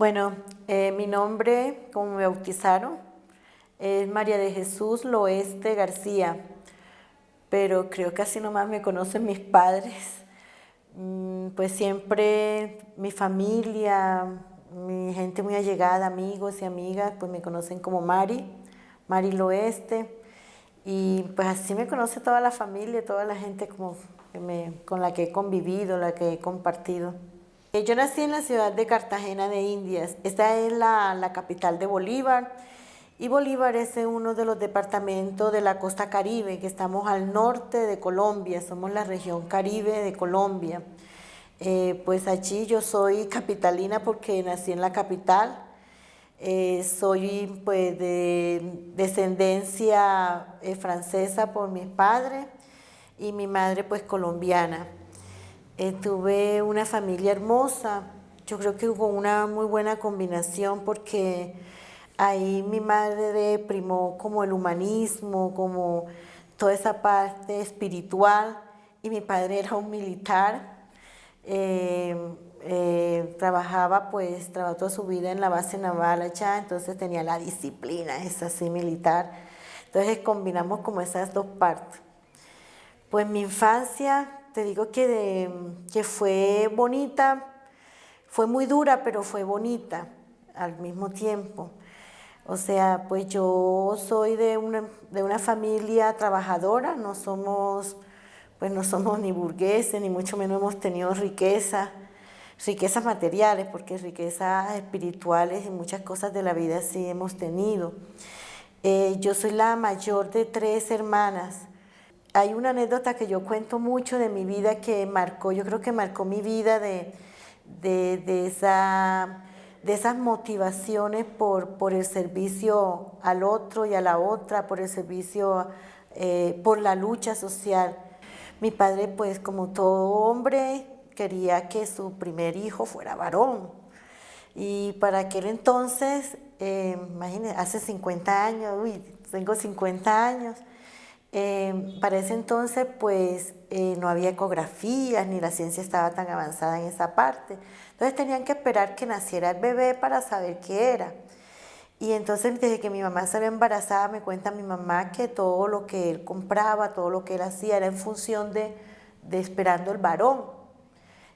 Bueno, eh, mi nombre, como me bautizaron, es María de Jesús Loeste García, pero creo que así nomás me conocen mis padres. Mm, pues siempre mi familia, mi gente muy allegada, amigos y amigas, pues me conocen como Mari, Mari Loeste. Y pues así me conoce toda la familia, toda la gente como con la que he convivido, la que he compartido. Eh, yo nací en la ciudad de Cartagena de Indias. Esta es la, capital de Bolívar. Y Bolívar es uno de los departamentos de la costa caribe, que estamos al norte de Colombia, somos la región caribe de Colombia. Eh, pues allí yo soy capitalina porque nací en la capital, eh, soy pues de descendencia francesa por mis padres y mi madre pues colombiana. Eh, tuve una familia hermosa, yo creo que hubo una muy buena combinación porque ahí mi madre primó como el humanismo, como toda esa parte espiritual y mi padre era un militar. Eh, eh, trabajaba pues, trabajó toda su vida en la base naval allá, entonces tenía la disciplina esa así militar. Entonces combinamos como esas dos partes. Pues mi infancia te digo que, que fue bonita, fue muy dura, pero fue bonita al mismo tiempo. O sea, pues yo soy de una, de una familia trabajadora, no somos, pues no somos ni burgueses, ni mucho menos hemos tenido riqueza, riquezas materiales, porque riquezas espirituales y muchas cosas de la vida sí hemos tenido. Eh, yo soy la mayor de tres hermanas, hay una anécdota que yo cuento mucho de mi vida que marcó, yo creo que marcó mi vida de, de, esa, de esas motivaciones por, por, el servicio al otro y a la otra, por el servicio, eh, por la lucha social. Mi padre, pues como todo hombre, quería que su primer hijo fuera varón. Y para aquel entonces, eh, hace 50 años, uy, tengo 50 años, eh, para ese entonces pues eh, no había ecografías ni la ciencia estaba tan avanzada en esa parte. Entonces tenían que esperar que naciera el bebé para saber qué era. Y entonces desde que mi mamá salió embarazada me cuenta mi mamá que todo lo que él compraba, todo lo que él hacía era en función de, de esperando el varón.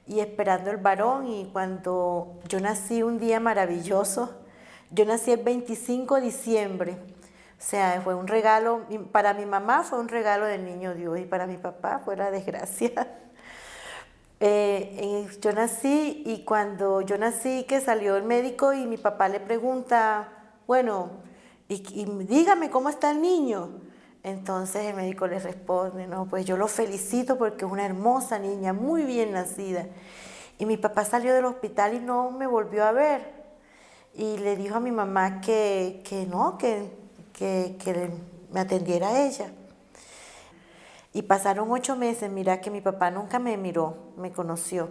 Y esperando el varón y cuando yo nací un día maravilloso, yo nací el 25 de diciembre o sea, fue un regalo, para mi mamá fue un regalo del niño Dios y para mi papá fue la desgracia. Eh, yo nací y cuando yo nací que salió el médico y mi papá le pregunta, bueno, y, dígame cómo está el niño. Entonces el médico le responde, no, pues yo lo felicito porque es una hermosa niña, muy bien nacida. Y mi papá salió del hospital y no me volvió a ver. Y le dijo a mi mamá que, que no, que que, me atendiera ella. Y pasaron ocho meses, mira que mi papá nunca me miró, me conoció,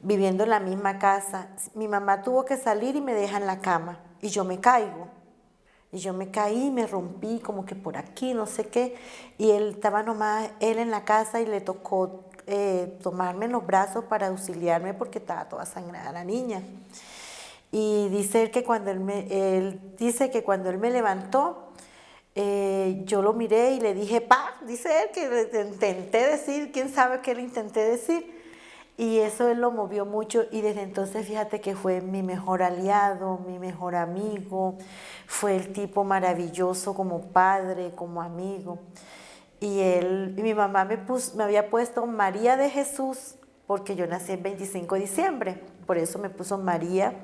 viviendo en la misma casa. Mi mamá tuvo que salir y me deja en la cama y yo me caigo. Y yo me caí, me rompí como que por aquí, no sé qué. Y él estaba nomás, él en la casa y le tocó eh, tomarme en los brazos para auxiliarme porque estaba toda sangrada la niña. Y dice que cuando él, me, dice que cuando él me levantó, eh, yo lo miré y le dije, pa, dice él, que intenté decir, quién sabe qué le intenté decir. Y eso él lo movió mucho y desde entonces fíjate que fue mi mejor aliado, mi mejor amigo, fue el tipo maravilloso como padre, como amigo. Y él, mi mamá me, puso, me había puesto María de Jesús porque yo nací el 25 de diciembre, por eso me puso María,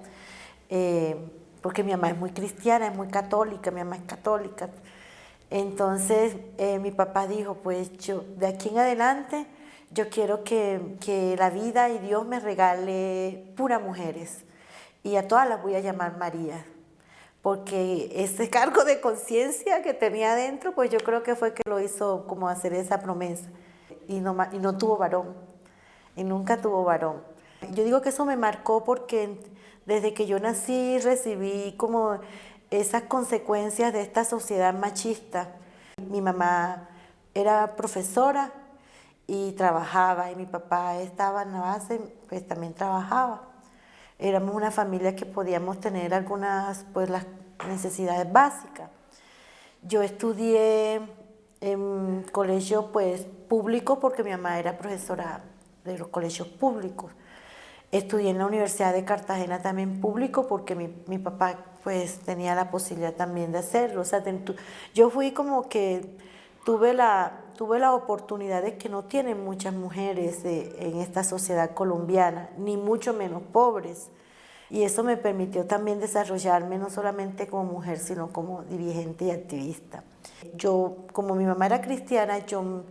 eh, porque mi mamá es muy cristiana, es muy católica, mi mamá es católica. Entonces eh, mi papá dijo, pues yo de aquí en adelante yo quiero que, que, la vida y Dios me regale puras mujeres y a todas las voy a llamar María. Porque ese cargo de conciencia que tenía adentro, pues yo creo que fue que lo hizo como hacer esa promesa. Y no, y no tuvo varón, y nunca tuvo varón. Yo digo que eso me marcó porque desde que yo nací recibí como esas consecuencias de esta sociedad machista. Mi mamá era profesora y trabajaba y mi papá estaba en la base, pues también trabajaba. éramos una familia que podíamos tener algunas, pues las necesidades básicas. Yo estudié en colegio pues público porque mi mamá era profesora de los colegios públicos. Estudié en la Universidad de Cartagena también público porque mi, mi papá pues tenía la posibilidad también de hacerlo. O sea, yo fui como que tuve la, tuve la oportunidad de que no tienen muchas mujeres en esta sociedad colombiana, ni mucho menos pobres. Y eso me permitió también desarrollarme no solamente como mujer, sino como dirigente y activista. Yo, como mi mamá era cristiana, yo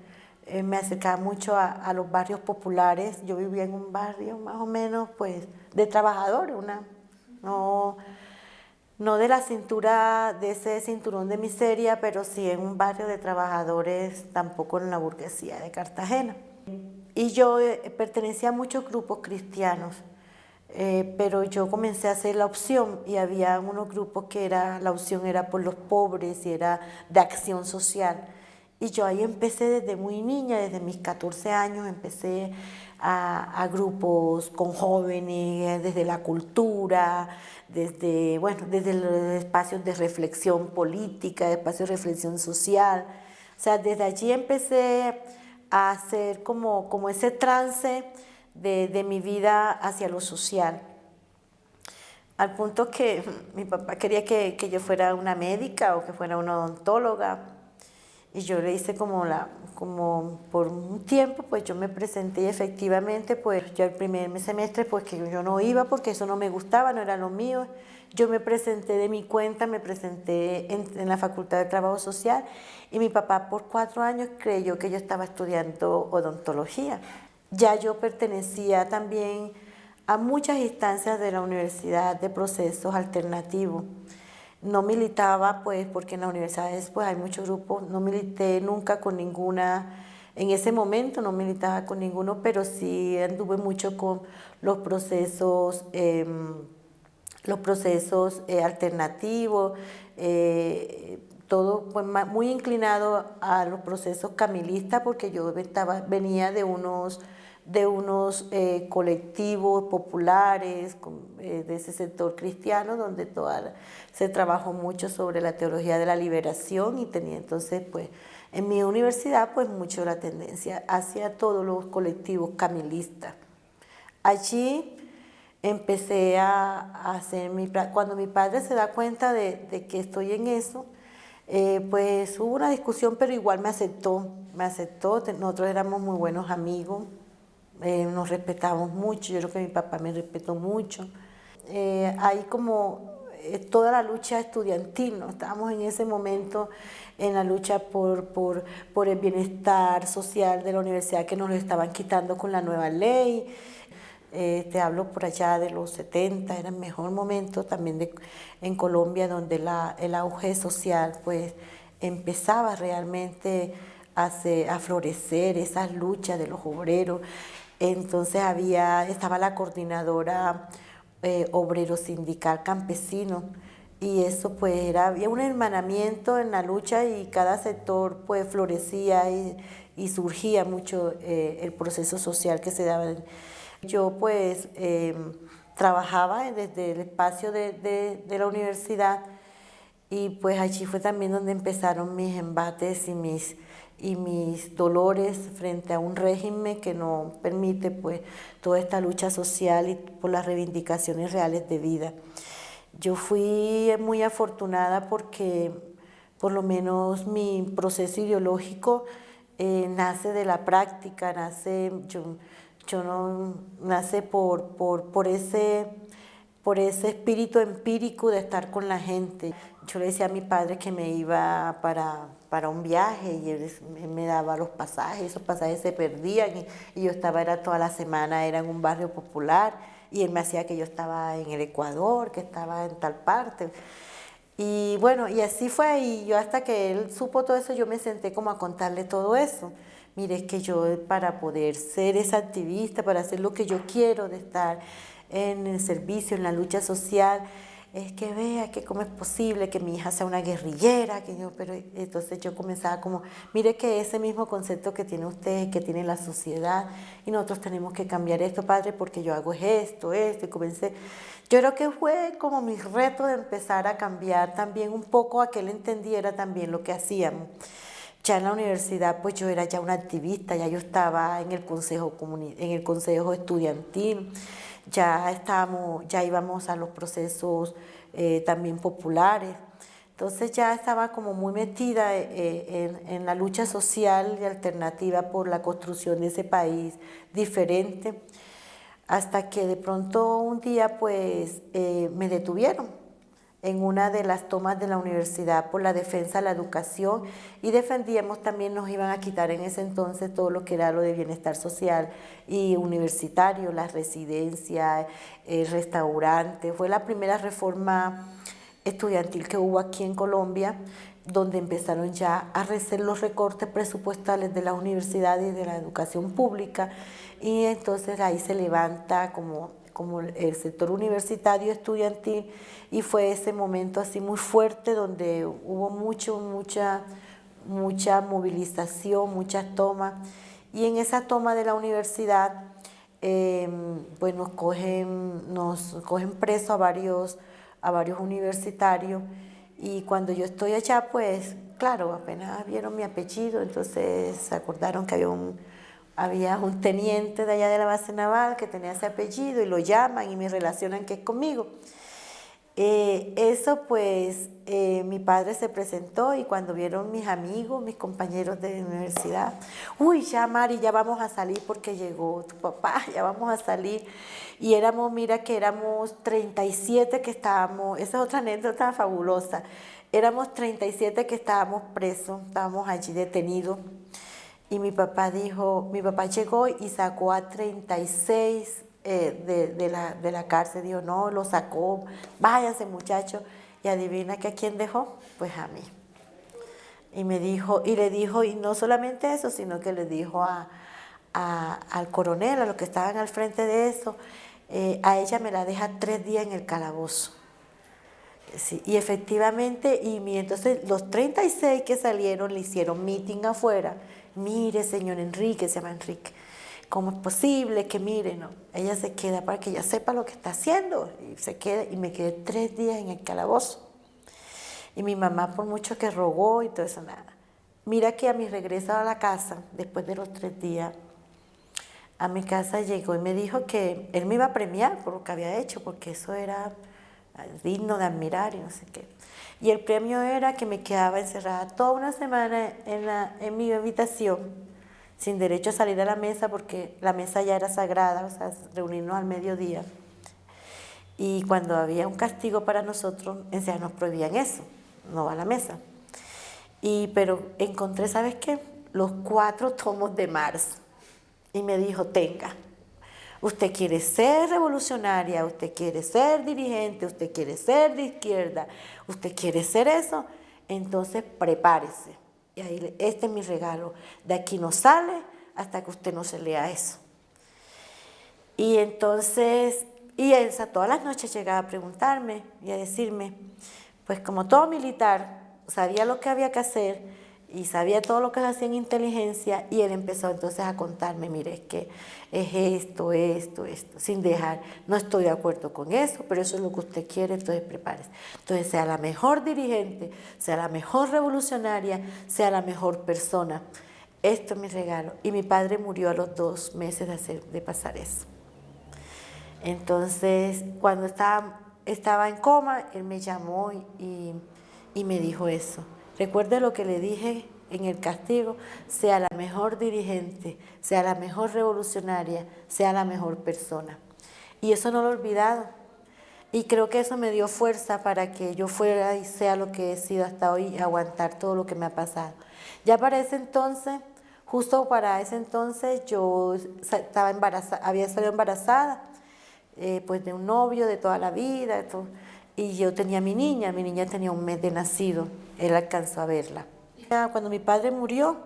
eh, me acercaba mucho a, los barrios populares. Yo vivía en un barrio más o menos pues de trabajadores, una, no, no de la cintura, de ese cinturón de miseria, pero sí en un barrio de trabajadores, tampoco en la burguesía de Cartagena. Y yo eh, pertenecía a muchos grupos cristianos. Eh, pero yo comencé a hacer la opción y había unos grupos que era, la opción era por los pobres y era de acción social. Y yo ahí empecé desde muy niña, desde mis 14 años, empecé a, a grupos con jóvenes, desde la cultura, desde, bueno, desde los espacios de reflexión política, espacios de reflexión social. O sea, desde allí empecé a hacer como, como ese trance de, mi vida hacia lo social. Al punto que mi papá quería que, yo fuera una médica o que fuera una odontóloga. Y yo le hice como la, como por un tiempo, pues yo me presenté y efectivamente, pues yo el primer semestre, pues que yo no iba porque eso no me gustaba, no era lo mío. Yo me presenté de mi cuenta, me presenté en, en la Facultad de Trabajo Social y mi papá por cuatro años creyó que yo estaba estudiando odontología. Ya yo pertenecía también a muchas instancias de la universidad de procesos alternativos. No militaba, pues, porque en las universidades pues, hay muchos grupos, no milité nunca con ninguna, en ese momento no militaba con ninguno, pero sí anduve mucho con los procesos, em, los procesos eh, alternativos, eh, todo muy inclinado a los procesos camilistas, porque yo venía de unos de unos eh, colectivos populares eh, de ese sector cristiano donde toda, se trabajó mucho sobre la teología de la liberación y tenía entonces pues en mi universidad pues mucho la tendencia hacia todos los colectivos camilistas. Allí empecé a, hacer mi... Cuando mi padre se da cuenta de, que estoy en eso, eh, pues hubo una discusión, pero igual me aceptó, me aceptó, nosotros éramos muy buenos amigos, eh, nos respetamos mucho, yo creo que mi papá me respetó mucho. Eh, hay como eh, toda la lucha estudiantil, estábamos en ese momento en la lucha por, por, el bienestar social de la universidad que nos lo estaban quitando con la nueva ley. te hablo por allá de los 70, era el mejor momento también de, en Colombia donde la, el auge social pues empezaba realmente a, a florecer esas luchas de los obreros entonces había, estaba la coordinadora eh, obrero sindical campesino y eso pues era, había un hermanamiento en la lucha y cada sector pues florecía y, surgía mucho eh, el proceso social que se daba. Yo pues em, trabajaba desde el espacio de, de la universidad y pues allí fue también donde empezaron mis embates y mis y mis dolores frente a un régimen que no permite pues toda esta lucha social y por las reivindicaciones reales de vida. Yo fui muy afortunada porque por lo menos mi proceso ideológico eh, nace de la práctica, nace, yo, yo no, nace por, por, por, ese, por ese espíritu empírico de estar con la gente. Yo le decía a mi padre que me iba para para un viaje y él me daba los pasajes, esos pasajes se perdían y, yo estaba, era toda la semana, era en un barrio popular y él me hacía que yo estaba en el Ecuador, que estaba en tal parte. Y bueno, y así fue, y yo hasta que él supo todo eso, yo me senté como a contarle todo eso. Mire, es que yo para poder ser esa activista, para hacer lo que yo quiero, de estar en el servicio, en la lucha social, es que vea que cómo es posible que mi hija sea una guerrillera, que yo, pero entonces yo comenzaba como, mire que ese mismo concepto que tiene usted, que tiene la sociedad, y nosotros tenemos que cambiar esto, padre, porque yo hago esto, esto, y comencé, yo creo que fue como mi reto de empezar a cambiar también un poco a que él entendiera también lo que hacíamos. Ya en la universidad, pues yo era ya una activista, ya yo estaba en el consejo, en el consejo estudiantil, ya, estábamos, ya íbamos a los procesos eh, también populares. Entonces ya estaba como muy metida eh, en, la lucha social y alternativa por la construcción de ese país diferente, hasta que de pronto un día pues eh, me detuvieron en una de las tomas de la universidad por la defensa de la educación y defendíamos también nos iban a quitar en ese entonces todo lo que era lo de bienestar social y universitario, las residencias, el restaurante. Fue la primera reforma estudiantil que hubo aquí en Colombia donde empezaron ya a hacer los recortes presupuestales de las universidades y de la educación pública y entonces ahí se levanta como como el sector universitario estudiantil y fue ese momento así muy fuerte donde hubo mucho, mucha, mucha movilización, muchas tomas. Y en esa toma de la universidad em, pues nos cogen, nos cogen preso a varios, a varios universitarios. Y cuando yo estoy allá pues claro, apenas vieron mi apellido, entonces acordaron que había un había un teniente de allá de la base naval que tenía ese apellido y lo llaman y me relacionan que es conmigo. Eh, eso pues eh, mi padre se presentó y cuando vieron mis amigos, mis compañeros de universidad, uy, ya Mari, ya vamos a salir porque llegó tu papá, ya vamos a salir. Y éramos, mira que éramos 37 que estábamos, esa es otra anécdota fabulosa, éramos 37 que estábamos presos, estábamos allí detenidos. Y mi papá dijo, mi papá llegó y sacó a 36 eh, de, de, la, de la cárcel. Dijo, no, lo sacó, váyanse muchachos. Y adivina que a quién dejó, pues a mí. Y me dijo, y le dijo, y no solamente eso, sino que le dijo a, al coronel, a los que estaban al frente de eso, eh, a ella me la deja tres días en el calabozo. Sí, y efectivamente, y entonces los 36 que salieron le hicieron meeting afuera mire, señor Enrique, se llama Enrique, ¿cómo es posible que mire? No, ella se queda para que ella sepa lo que está haciendo y se queda y me quedé tres días en el calabozo. Y mi mamá por mucho que rogó y todo eso, nada. Mira que a mi regreso a la casa, después de los tres días, a mi casa llegó y me dijo que él me iba a premiar por lo que había hecho, porque eso era digno de admirar y no sé qué. Y el premio era que me quedaba encerrada toda una semana en, la, en mi habitación, sin derecho a salir a la mesa porque la mesa ya era sagrada, o sea, reunirnos al mediodía. Y cuando había un castigo para nosotros, en nos prohibían eso, no va a la mesa. Y, pero encontré, ¿sabes qué? Los cuatro tomos de Mars. Y me dijo, tenga, Usted quiere ser revolucionaria, usted quiere ser dirigente, usted quiere ser de izquierda, usted quiere ser eso, entonces prepárese. Y ahí, este es mi regalo. De aquí no sale hasta que usted no se lea eso. Y entonces, y Elsa todas las noches llegaba a preguntarme y a decirme, pues como todo militar, sabía lo que había que hacer, y sabía todo lo que hacía en inteligencia y él empezó entonces a contarme, mire, es que es esto, esto, esto, sin dejar, no estoy de acuerdo con eso, pero eso es lo que usted quiere, entonces prepárese. Entonces sea la mejor dirigente, sea la mejor revolucionaria, sea la mejor persona. Esto es mi regalo. Y mi padre murió a los dos meses de, hacer, de pasar eso. Entonces, cuando estaba, estaba en coma, él me llamó y, y me dijo eso. Recuerde lo que le dije en el castigo, sea la mejor dirigente, sea la mejor revolucionaria, sea la mejor persona. Y eso no lo he olvidado. Y creo que eso me dio fuerza para que yo fuera y sea lo que he sido hasta hoy, aguantar todo lo que me ha pasado. Ya para ese entonces, justo para ese entonces, yo estaba embarazada, había salido embarazada, eh, pues de un novio de toda la vida, y yo tenía mi niña, mi niña tenía un mes de nacido él alcanzó a verla. Cuando mi padre murió,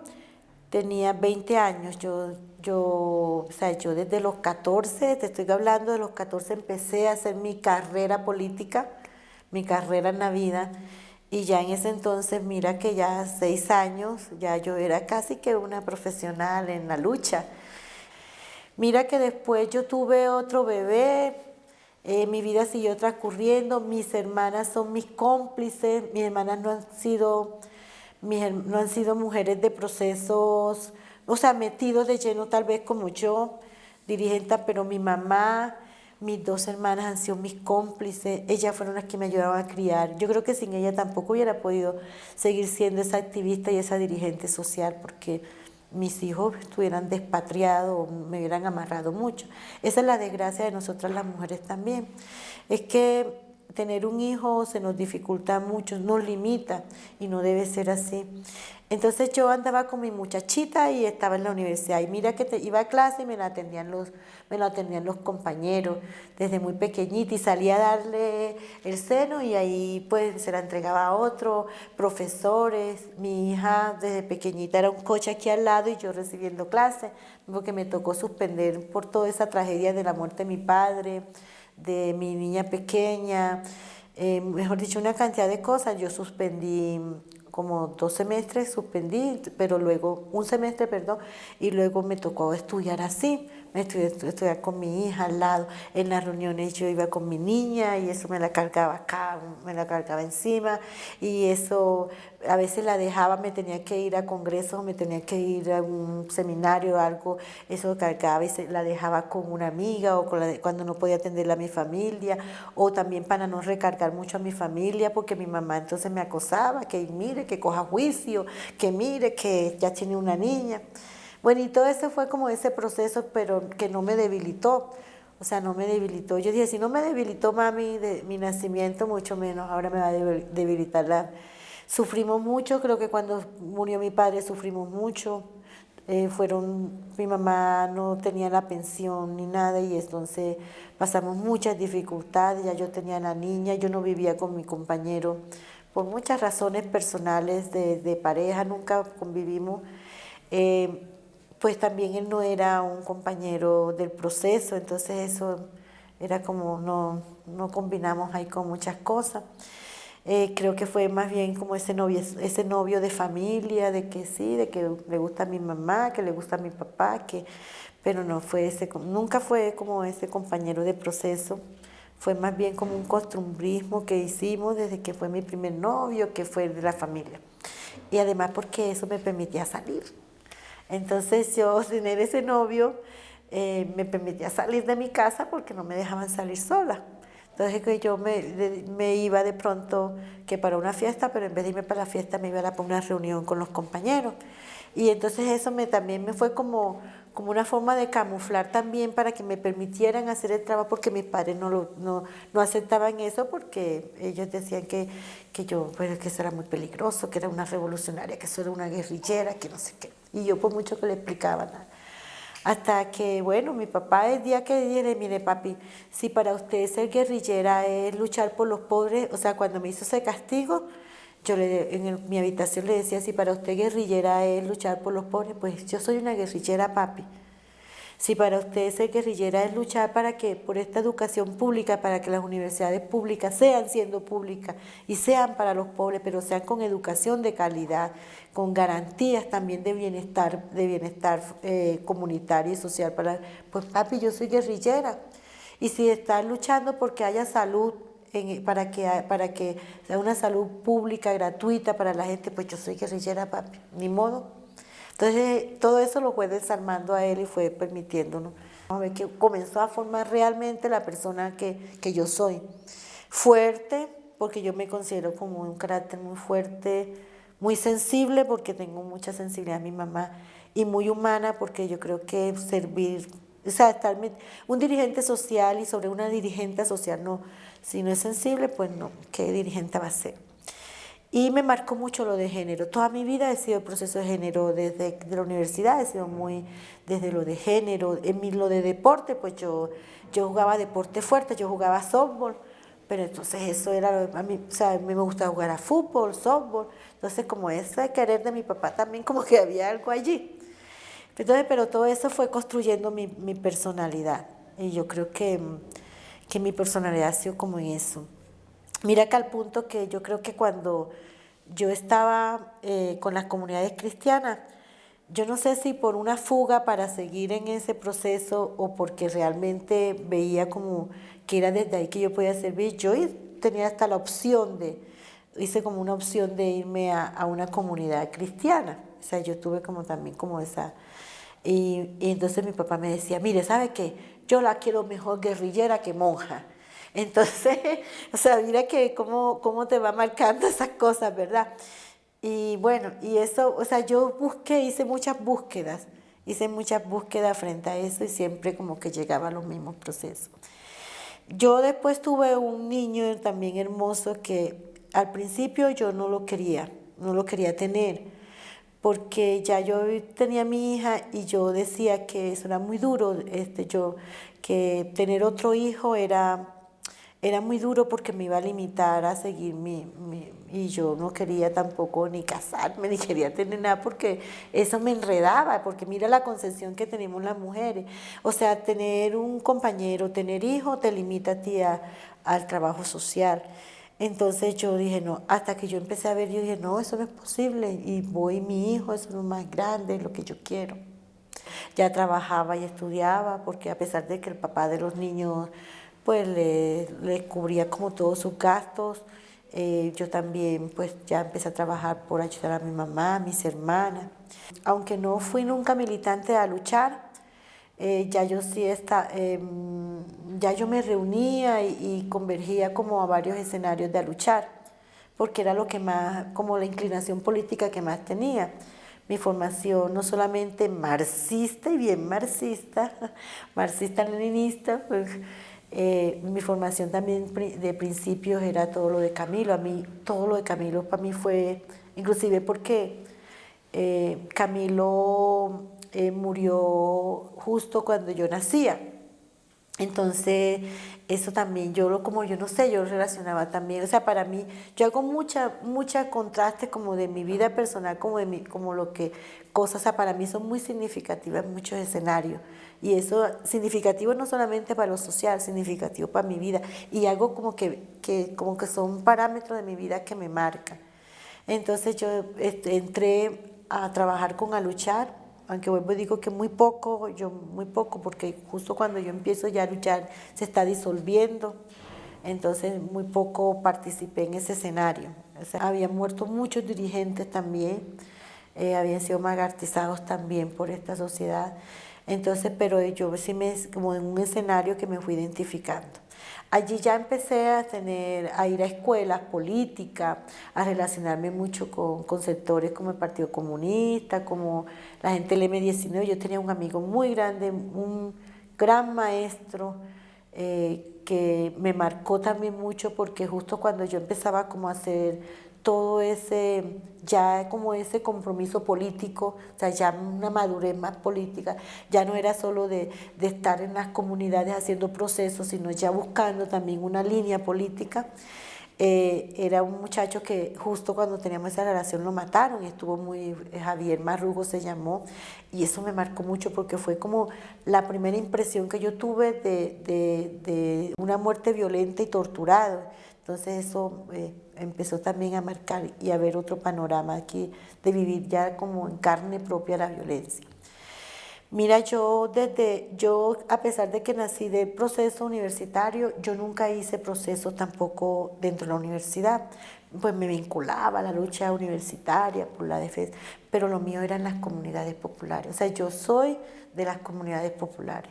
tenía 20 años, yo, yo, o sea, yo desde los 14, te estoy hablando de los 14, empecé a hacer mi carrera política, mi carrera en la vida. Y ya en ese entonces, mira que ya seis años, ya yo era casi que una profesional en la lucha. Mira que después yo tuve otro bebé, eh, mi vida siguió transcurriendo, mis hermanas son mis cómplices, mis hermanas no han sido, no han sido mujeres de procesos, o sea, metidos de lleno tal vez como yo, dirigente, pero mi mamá, mis dos hermanas han sido mis cómplices, ellas fueron las que me ayudaban a criar. Yo creo que sin ella tampoco hubiera podido seguir siendo esa activista y esa dirigente social, porque mis hijos estuvieran despatriados, me hubieran amarrado mucho. Esa es la desgracia de nosotras las mujeres también. Es que tener un hijo se nos dificulta mucho, nos limita y no debe ser así. Entonces yo andaba con mi muchachita y estaba en la universidad y mira que te, iba a clase y me la atendían los, me la atendían los compañeros desde muy pequeñita y salía a darle el seno y ahí pues se la entregaba a otro, profesores, mi hija desde pequeñita era un coche aquí al lado y yo recibiendo clase, porque me tocó suspender por toda esa tragedia de la muerte de mi padre, de mi niña pequeña, eh, mejor dicho, una cantidad de cosas. Yo suspendí como dos semestres suspendí, pero luego, un semestre, perdón, y luego me tocó estudiar así, estudiar con mi hija al lado, en las reuniones yo iba con mi niña y eso me la cargaba acá, me la cargaba encima y eso a veces la dejaba, me tenía que ir a congresos, me tenía que ir a un seminario o algo, eso cargaba y se, la dejaba con una amiga o con cuando no podía atenderla a mi familia o también para no recargar mucho a mi familia porque mi mamá entonces me acosaba, que mire, que coja juicio, que mire, que ya tiene una niña. Bueno, y todo eso fue como ese proceso, pero que no me debilitó. O sea, no me debilitó. Yo dije, si no me debilitó mami de mi nacimiento, mucho menos ahora me va a debilitar la Sufrimos mucho, creo que cuando murió mi padre sufrimos mucho. Eh, fueron, mi mamá no tenía la pensión ni nada y entonces pasamos muchas dificultades, ya yo tenía la niña, yo no vivía con mi compañero por muchas razones personales de, pareja, nunca convivimos. Eh, pues también él no era un compañero del proceso, entonces eso era como, no, no combinamos ahí con muchas cosas. Eh, creo que fue más bien como ese novio, ese novio de familia, de que sí, de que le gusta a mi mamá, que le gusta a mi papá, que, pero no fue ese, nunca fue como ese compañero de proceso, fue más bien como un costumbrismo que hicimos desde que fue mi primer novio, que fue de la familia. Y además porque eso me permitía salir. Entonces yo tener ese novio eh, me permitía salir de mi casa porque no me dejaban salir sola. Entonces que yo me, iba de pronto que para una fiesta, pero en vez de irme para la fiesta me iba a para una reunión con los compañeros. Y entonces eso me, también me fue como, como una forma de camuflar también para que me permitieran hacer el trabajo, porque mis padres no, lo, no, no aceptaban eso, porque ellos decían que, que yo, pues, que eso era muy peligroso, que era una revolucionaria, que eso era una guerrillera, que no sé qué. Y yo por mucho que le explicaba nada. Hasta que, bueno, mi papá el día que dije, mire papi, si para usted ser guerrillera es luchar por los pobres, o sea, cuando me hizo ese castigo, yo le, en mi habitación le decía, si para usted guerrillera es luchar por los pobres, pues yo soy una guerrillera, papi. Si para usted ser guerrillera es luchar para que por esta educación pública, para que las universidades públicas sean siendo públicas y sean para los pobres, pero sean con educación de calidad, con garantías también de bienestar, de bienestar eh, comunitario y social para, pues papi, yo soy guerrillera. Y si está luchando porque haya salud para, que, para que sea una salud pública, gratuita para la gente, pues yo soy guerrillera, papi, ni modo. Entonces, todo eso lo fue desarmando a él y fue permitiéndonos a ver que comenzó a formar realmente la persona que, que yo soy. Fuerte, porque yo me considero como un carácter muy fuerte, muy sensible, porque tengo mucha sensibilidad a mi mamá, y muy humana, porque yo creo que servir, o sea, estar, un dirigente social y sobre una dirigente social, no, si no es sensible, pues no, ¿qué dirigente va a ser? Y me marcó mucho lo de género. Toda mi vida he sido el proceso de género desde la universidad, he sido muy desde lo de género. En mi, lo de deporte, pues yo, yo jugaba deporte fuerte, yo jugaba softball, pero entonces eso era, a mí, o sea, a mí me gustaba jugar a fútbol, softball. Entonces como ese querer de mi papá también como que había algo allí. Entonces, pero todo eso fue construyendo mi, mi personalidad. Y yo creo que, que mi personalidad ha sido como en eso. Mira que al punto que yo creo que cuando yo estaba eh, con las comunidades cristianas, yo no sé si por una fuga para seguir en ese proceso o porque realmente veía como que era desde ahí que yo podía servir, yo tenía hasta la opción de, hice como una opción de irme a, a una comunidad cristiana. O sea, yo tuve como también como esa... Y, y entonces mi papá me decía, mire, ¿sabe qué? Yo la quiero mejor guerrillera que monja. Entonces, o sea, mira que cómo, cómo te va marcando esas cosas, ¿verdad? Y bueno, y eso, o sea, yo busqué, hice muchas búsquedas, hice muchas búsquedas frente a eso y siempre como que llegaba a los mismos procesos. Yo después tuve un niño también hermoso que al principio yo no lo quería, no lo quería tener, porque ya yo tenía mi hija y yo decía que eso era muy duro, este, yo, que tener otro hijo era era muy duro porque me iba a limitar a seguir mi, y yo no quería tampoco ni casarme, ni quería tener nada porque eso me enredaba, porque mira la concepción que tenemos las mujeres. O sea, tener un compañero, tener hijo te limita a ti al trabajo social. Entonces yo dije, no, hasta que yo empecé a ver, yo dije, no, eso no es posible. Y voy, mi hijo, eso es lo más grande, lo que yo quiero. Ya trabajaba y estudiaba, porque a pesar de que el papá de los niños pues le, cubría como todos sus gastos. Eh, yo también pues ya empecé a trabajar por ayudar a mi mamá, a mis hermanas. Aunque no fui nunca militante a luchar, eh, ya yo sí está, em, ya yo me reunía y, convergía como a varios escenarios de a luchar, porque era lo que más, como la inclinación política que más tenía. Mi formación no solamente marxista y bien marxista, marxista-leninista, pues, eh, mi formación también de principios era todo lo de Camilo. A mí, todo lo de Camilo para mí fue, inclusive porque eh, Camilo eh, murió justo cuando yo nacía. Entonces, eso también, yo lo, como yo no sé, yo lo relacionaba también, o sea, para mí, yo hago mucha, mucha contraste como de mi vida personal, como de mi, como lo que, cosas, o sea, para mí son muy significativas muchos escenarios. Y eso significativo no solamente para lo social, significativo para mi vida. Y algo como que, que, como que son parámetros de mi vida que me marcan. Entonces yo este, entré a trabajar con a luchar aunque vuelvo y digo que muy poco, yo muy poco, porque justo cuando yo empiezo ya a luchar se está disolviendo, entonces muy poco participé en ese escenario. habían muerto muchos dirigentes también, eh, habían sido magartizados también por esta sociedad, entonces, pero yo sí me, como en un escenario que me fui identificando. Allí ya empecé a tener, a ir a escuelas políticas, a relacionarme mucho con, sectores como el Partido Comunista, como la gente del M19. Yo tenía un amigo muy grande, un gran maestro, eh, que me marcó también mucho porque justo cuando yo empezaba como a hacer todo ese, ya como ese compromiso político, o sea, ya una madurez más política, ya no era solo de, estar en las comunidades haciendo procesos, sino ya buscando también una línea política. Eh, era un muchacho que justo cuando teníamos esa relación lo mataron y estuvo muy, Javier Marrugo se llamó, y eso me marcó mucho porque fue como la primera impresión que yo tuve de, de una muerte violenta y torturada. Entonces eso eh, empezó también a marcar y a ver otro panorama aquí de vivir ya como en carne propia la violencia. Mira, yo desde, yo a pesar de que nací de proceso universitario, yo nunca hice proceso tampoco dentro de la universidad. Pues me vinculaba a la lucha universitaria por la defensa, pero lo mío eran las comunidades populares. O sea, yo soy de las comunidades populares.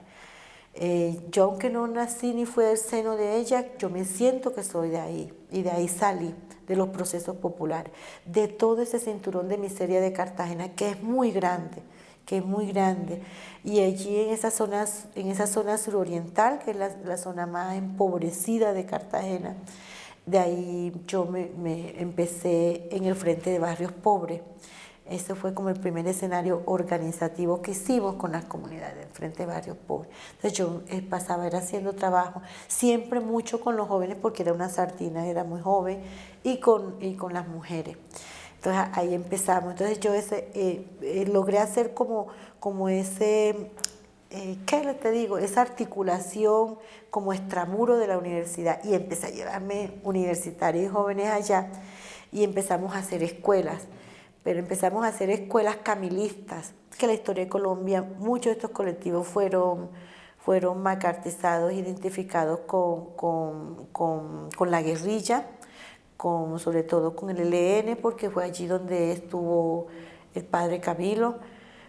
Eh, yo aunque no nací ni fui del seno de ella, yo me siento que soy de ahí y de ahí salí, de los procesos populares, de todo ese cinturón de miseria de Cartagena que es muy grande, que es muy grande. Y allí en esa zona, en esa zona suroriental, que es la, zona más empobrecida de Cartagena, de ahí yo me empecé en el frente de barrios pobres. Ese fue como el primer escenario organizativo que hicimos con las comunidades frente de barrios pobres. Entonces yo eh, pasaba era haciendo trabajo, siempre mucho con los jóvenes porque era una sardina, era muy joven, y con, y con las mujeres. Entonces ahí empezamos. Entonces yo ese, eh, eh, logré hacer como, como ese, ¿qué te digo? Esa articulación como extramuro de la universidad y empecé a llevarme universitarios y jóvenes allá y empezamos a hacer escuelas, pero empezamos a hacer escuelas camilistas, que la historia de Colombia, muchos de estos colectivos fueron, fueron macartizados, identificados con, con, con, con la guerrilla, con, sobre todo con el ELN, porque fue allí donde estuvo el padre Camilo,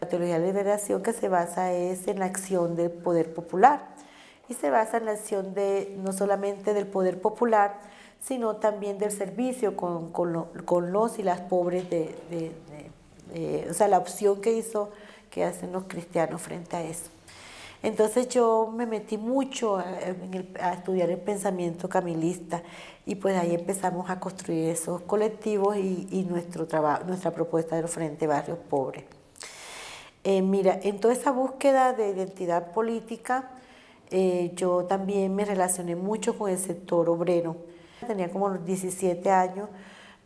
la teología de la liberación que se basa es en la acción del poder popular y se basa en la acción de no solamente del poder popular, sino también del servicio con, con, los y las pobres, de, o sea, la opción que hizo que hacen los cristianos frente a eso. Entonces yo me metí mucho a, estudiar el pensamiento camilista y pues ahí empezamos a construir esos colectivos y, nuestro trabajo, nuestra propuesta del Frente Barrios Pobres. Eh, mira, en toda esa búsqueda de identidad política, eh, yo también me relacioné mucho con el sector obrero. Tenía como 17 años,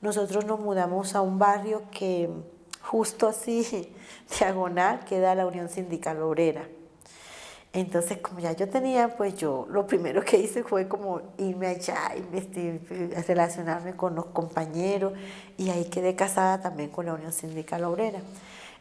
nosotros nos mudamos a un barrio que justo así, diagonal, queda la Unión Sindical Obrera. Entonces, como ya yo tenía, pues yo lo primero que hice fue como irme allá, relacionarme con los compañeros y ahí quedé casada también con la Unión Sindical Obrera.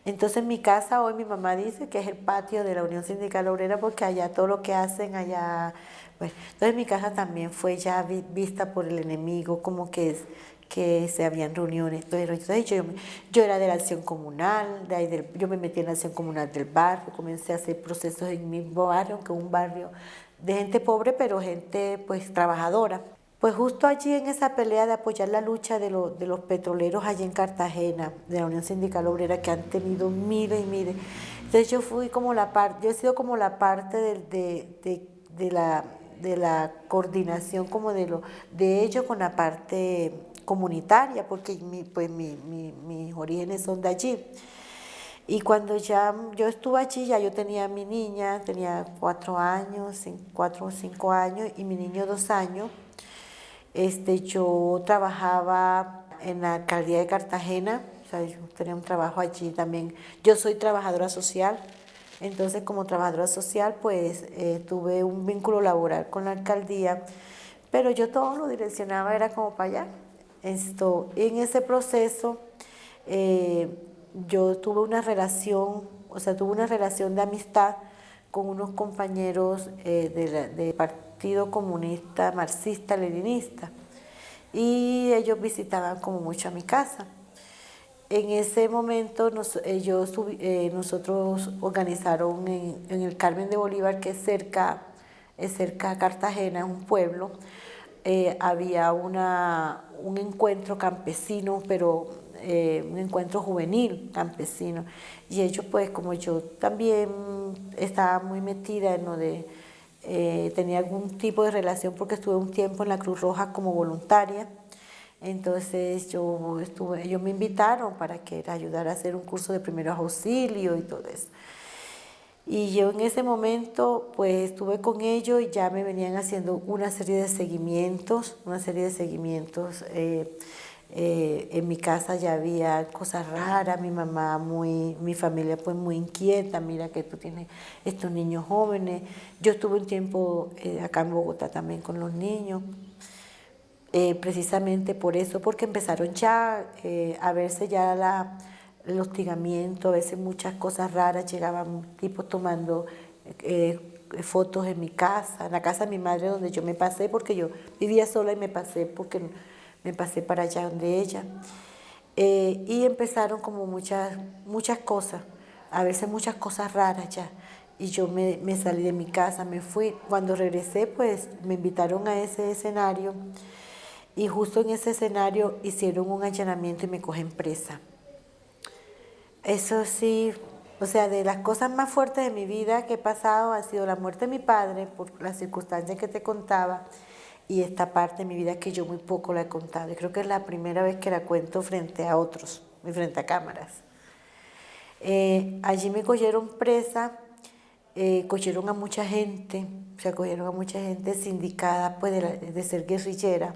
Entonces mi casa hoy mi mamá dice que es el patio de la Unión Sindical Obrera porque allá todo lo que hacen allá, bueno, entonces mi casa también fue ya vista por el enemigo como que es que se habían reuniones, entonces yo, yo era de la acción comunal, de ahí yo me metí en la acción comunal del barrio, comencé a hacer procesos en mi barrio, aunque un barrio de gente pobre, pero gente pues trabajadora. Pues justo allí en esa pelea de apoyar la lucha de, de los petroleros allí en Cartagena, de la Unión Sindical Obrera, que han tenido miles y miles. Entonces yo fui como la parte, yo he sido como la parte de, de, la, de la coordinación como de, lo, de ellos con la parte comunitaria, porque mi, pues mi, mis orígenes son de allí. Y cuando ya yo estuve allí, ya yo tenía mi niña, tenía cuatro años, cuatro o cinco años, y mi niño dos años. Este, yo trabajaba en la alcaldía de Cartagena, o sea, yo tenía un trabajo allí también. Yo soy trabajadora social, entonces como trabajadora social pues eh, tuve un vínculo laboral con la alcaldía, pero yo todo lo direccionaba, era como para allá. Esto, en ese proceso eh, yo tuve una relación, o sea, tuve una relación de amistad con unos compañeros eh, de, de Partido Comunista Marxista Leninista y ellos visitaban como mucho a mi casa. En ese momento ellos, eh, nosotros organizaron en, el Carmen de Bolívar, que es cerca, es cerca de Cartagena, un pueblo, eh, había una, un encuentro campesino, pero eh, un encuentro juvenil campesino. Y ellos, pues, como yo también estaba muy metida en lo de eh, tenía algún tipo de relación porque estuve un tiempo en la Cruz Roja como voluntaria. Entonces yo estuve, ellos me invitaron para que ayudara a hacer un curso de primeros auxilios y todo eso. Y yo en ese momento pues estuve con ellos y ya me venían haciendo una serie de seguimientos, una serie de seguimientos. Eh, eh, en mi casa ya había cosas raras, mi mamá muy, mi familia pues muy inquieta, mira que tú tienes estos niños jóvenes. Yo estuve un tiempo eh, acá en Bogotá también con los niños, eh, precisamente por eso, porque empezaron ya a verse ya la, el hostigamiento, a veces muchas cosas raras, llegaban tipos tomando fotos en mi casa, en la casa de mi madre donde yo me pasé, porque yo vivía sola y me pasé porque me pasé para allá donde ella. Eh, y empezaron como muchas, muchas cosas, a veces muchas cosas raras ya. Y yo me, me, salí de mi casa, me fui. Cuando regresé, pues me invitaron a ese escenario y justo en ese escenario hicieron un allanamiento y me cogen presa. Eso sí, o sea, de las cosas más fuertes de mi vida que he pasado ha sido la muerte de mi padre, por las circunstancias que te contaba, y esta parte de mi vida que yo muy poco la he contado. Y creo que es la primera vez que la cuento frente a otros, frente a cámaras. Eh, allí me cogieron presa, eh, cogieron a mucha gente, o sea, cogieron a mucha gente sindicada pues, de, ser guerrillera.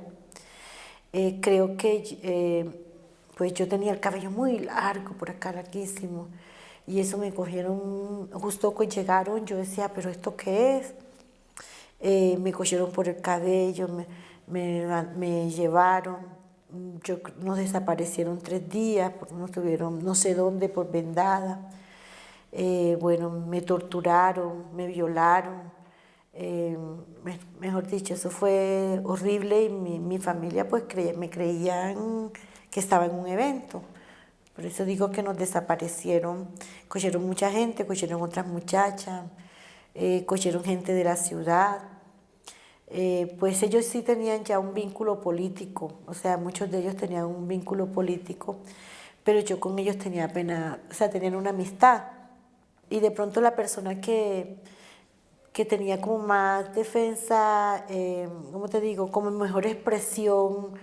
Eh, creo que pues yo tenía el cabello muy largo por acá, larguísimo, y eso me cogieron, justo cuando llegaron, yo decía, pero ¿esto qué es? Eh, me cogieron por el cabello, me, me, me llevaron, yo, nos desaparecieron tres días, porque nos tuvieron no sé dónde por vendada. Eh, bueno, me torturaron, me violaron, eh, mejor dicho, eso fue horrible y mi, mi familia pues me creían que estaba en un evento. Por eso digo que nos desaparecieron, cogieron mucha gente, cogieron otras muchachas, eh, cogieron gente de la ciudad. Eh, pues ellos sí tenían ya un vínculo político, o sea, muchos de ellos tenían un vínculo político, pero yo con ellos tenía apenas, o sea, tenían una amistad. Y de pronto la persona que, que tenía como más defensa, eh, ¿cómo te digo? Como mejor expresión,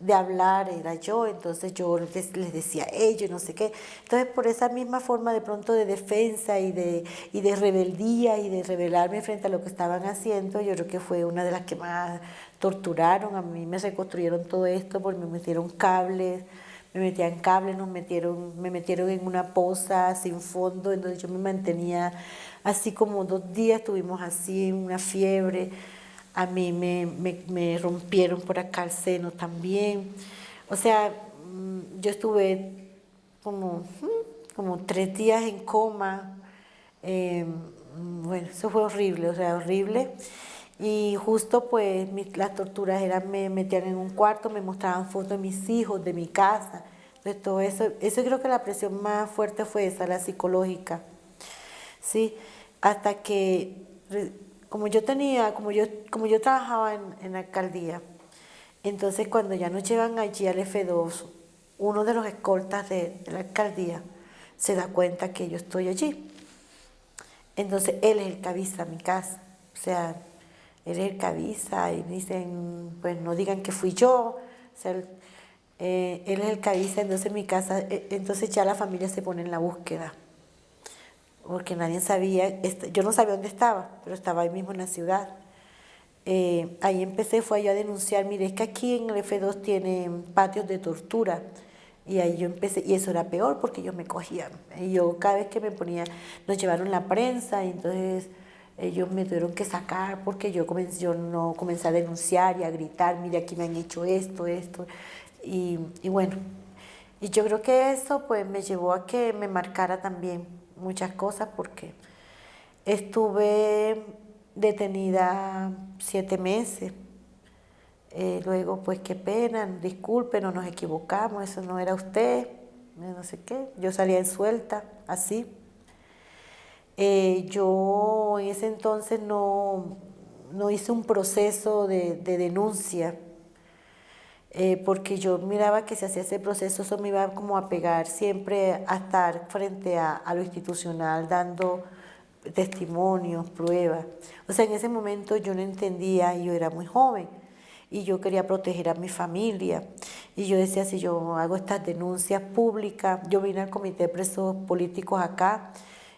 de hablar era yo, entonces yo les, decía ellos, no sé qué. Entonces por esa misma forma de pronto de defensa y de, y de rebeldía y de rebelarme frente a lo que estaban haciendo, yo creo que fue una de las que más torturaron, a mí me reconstruyeron todo esto porque me metieron cables, me metían cables, nos metieron, me metieron en una poza sin fondo, entonces yo me mantenía así como dos días, estuvimos así, una fiebre, a mí me, rompieron por acá el seno también. O sea, mm, yo estuve como, mm, como tres días en coma. Em, bueno, eso fue horrible, o sea, horrible. Y justo pues las torturas eran, me metían en un cuarto, me mostraban fotos de mis hijos, de mi casa. Entonces todo eso, eso creo que la presión más fuerte fue esa, la psicológica. Sí, hasta que como yo tenía, como yo, como yo trabajaba en, la alcaldía, entonces cuando ya nos llevan allí al F2, uno de los escoltas de, la alcaldía se da cuenta que yo estoy allí. Entonces él es el que avisa a mi casa. O sea, él es el que avisa y dicen, pues no digan que fui yo. O sea, eh, él es el que avisa, entonces mi casa, eh, entonces ya la familia se pone en la búsqueda porque nadie sabía, yo no sabía dónde estaba, pero estaba ahí mismo en la ciudad. Eh, ahí empecé, fue yo a denunciar, mire, es que aquí en el F2 tienen patios de tortura. Y ahí yo empecé, y eso era peor porque ellos me cogían. Y yo cada vez que me ponía, nos llevaron la prensa y entonces ellos me tuvieron que sacar porque yo, comencé, yo no comencé a denunciar y a gritar, mire, aquí me han hecho esto, esto. Y, y bueno, y yo creo que eso pues me llevó a que me marcara también muchas cosas porque estuve detenida siete meses. Eh, luego, pues qué pena, disculpe, no nos equivocamos, eso no era usted, no sé qué. Yo salía en suelta, así. Eh, yo en ese entonces no, no hice un proceso de, de denuncia eh, porque yo miraba que si hacía ese proceso eso me iba como a pegar siempre a estar frente a, lo institucional dando testimonios, pruebas. O sea, en ese momento yo no entendía, yo era muy joven y yo quería proteger a mi familia. Y yo decía, si yo hago estas denuncias públicas, yo vine al comité de presos políticos acá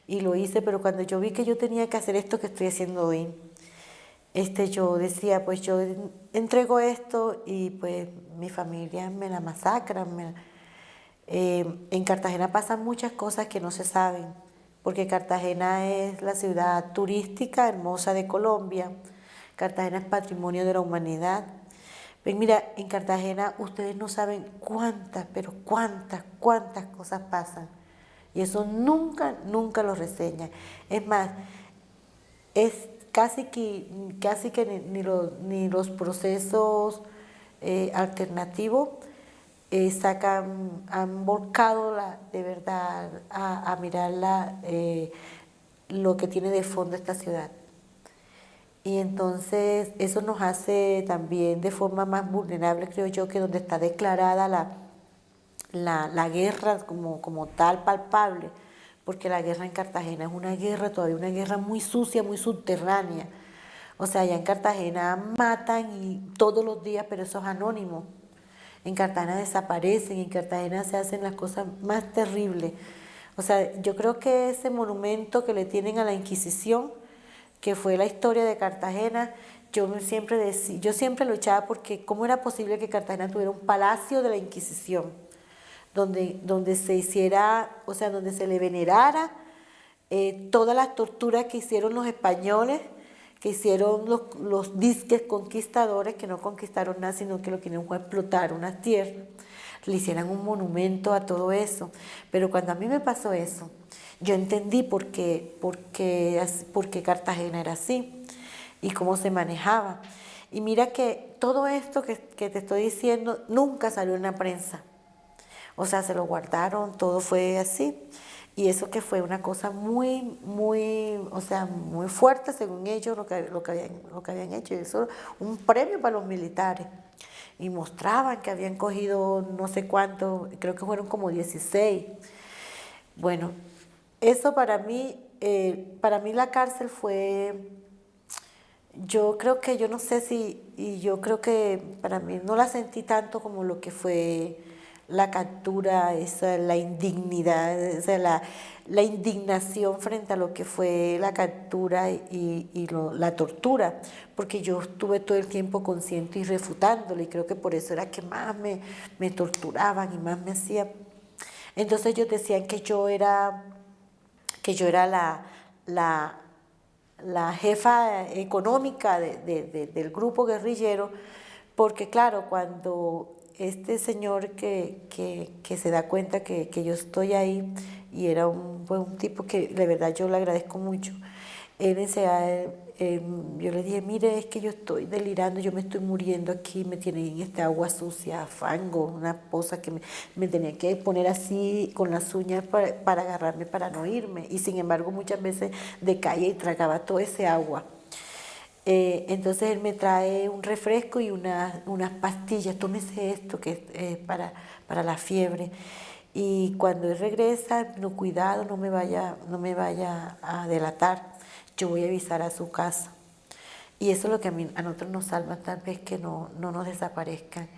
y lo hice, pero cuando yo vi que yo tenía que hacer esto que estoy haciendo hoy, este, yo decía, pues yo entrego esto y pues mi familia me la masacra. Eh, en Cartagena pasan muchas cosas que no se saben, porque Cartagena es la ciudad turística hermosa de Colombia. Cartagena es patrimonio de la humanidad. Ven, mira, en Cartagena ustedes no saben cuántas, pero cuántas, cuántas cosas pasan. Y eso nunca, nunca lo reseñan. Es más, es casi que, casi que ni, los, ni los procesos eh, alternativos eh, sacan, han volcado la, de verdad a, a mirar eh, lo que tiene de fondo esta ciudad. Y entonces eso nos hace también de forma más vulnerable, creo yo, que donde está declarada la, la, la guerra como, como tal palpable, porque la guerra en Cartagena es una guerra, todavía una guerra muy sucia, muy subterránea. O sea, allá en Cartagena matan y todos los días, pero eso es anónimo. En Cartagena desaparecen, en Cartagena se hacen las cosas más terribles. O sea, yo creo que ese monumento que le tienen a la Inquisición, que fue la historia de Cartagena, yo siempre, decía, yo siempre luchaba porque cómo era posible que Cartagena tuviera un palacio de la Inquisición donde, donde se hiciera, o sea, donde se le venerara eh, todas las torturas que hicieron los españoles, que hicieron los, los disques conquistadores, que no conquistaron nada, sino que lo que querían fue explotar unas tierras, le hicieran un monumento a todo eso. Pero cuando a mí me pasó eso, yo entendí por qué, por qué, por qué Cartagena era así y cómo se manejaba. Y mira que todo esto que, que, te estoy diciendo nunca salió en la prensa. O sea, se lo guardaron, todo fue así. Y eso que fue una cosa muy, muy, o sea, muy fuerte según ellos lo que, lo que, habían, lo que habían hecho. Eso un premio para los militares. Y mostraban que habían cogido no sé cuánto, creo que fueron como 16. Bueno, eso para mí, eh, para mí la cárcel fue, yo creo que yo no sé si, y yo creo que para mí no la sentí tanto como lo que fue la captura, esa, la indignidad, la, la, indignación frente a lo que fue la captura y, y la tortura, porque yo estuve todo el tiempo consciente y refutándolo y creo que por eso era que más me, me torturaban y más me hacían. Entonces ellos decían que yo era, que yo era la, la, la jefa económica del grupo guerrillero, porque claro, cuando este señor que, que, se da cuenta que, que, yo estoy ahí y era un, un tipo que de verdad yo le agradezco mucho, él em, yo le dije, mire, es que yo estoy delirando, yo me estoy muriendo aquí, me tiene en esta agua sucia, fango, una poza que me, me tenía que poner así con las uñas para, para agarrarme para no irme. Y sin embargo muchas veces decaía y tragaba todo ese agua. Eh, entonces él me trae un refresco y una, unas pastillas, tómese esto que es para, para la fiebre. Y cuando él regresa, no cuidado, no me vaya, no me vaya a delatar, yo voy a avisar a su casa. Y eso es lo que a, mí, a nosotros nos salva, tal vez que no, no nos desaparezcan.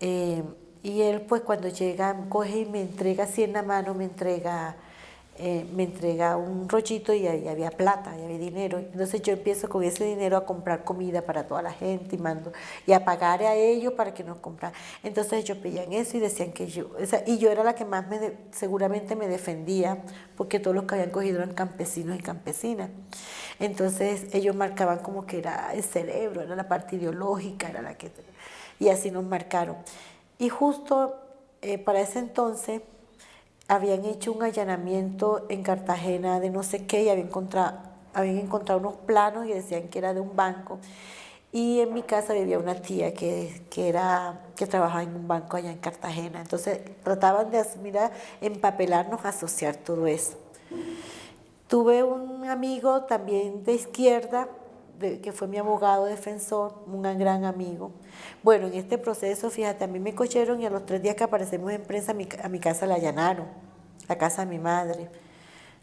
Eh, y él pues cuando llega, coge y me entrega así en la mano, me entrega eh, me entrega un rollito y ahí había plata, y había dinero. Entonces yo empiezo con ese dinero a comprar comida para toda la gente y mando y a pagar a ellos para que nos compraran. Entonces ellos pedían eso y decían que yo, y yo era la que más me seguramente me defendía porque todos los que habían cogido eran campesinos y campesinas. Entonces ellos marcaban como que era el cerebro, era la parte ideológica, era la que... Y así nos marcaron. Y justo eh, para ese entonces habían hecho un allanamiento en Cartagena de no sé qué y habían encontrado, habían encontrado unos planos y decían que era de un banco. Y en mi casa vivía una tía que, que, era, que trabajaba en un banco allá en Cartagena. Entonces trataban de mira, empapelarnos, asociar todo eso. Tuve un amigo también de izquierda, que fue mi abogado defensor, un gran amigo. Bueno, en este proceso, fíjate, a mí me cocheron y a los tres días que aparecemos en prensa, a mi, a mi casa la allanaron, la casa de mi madre.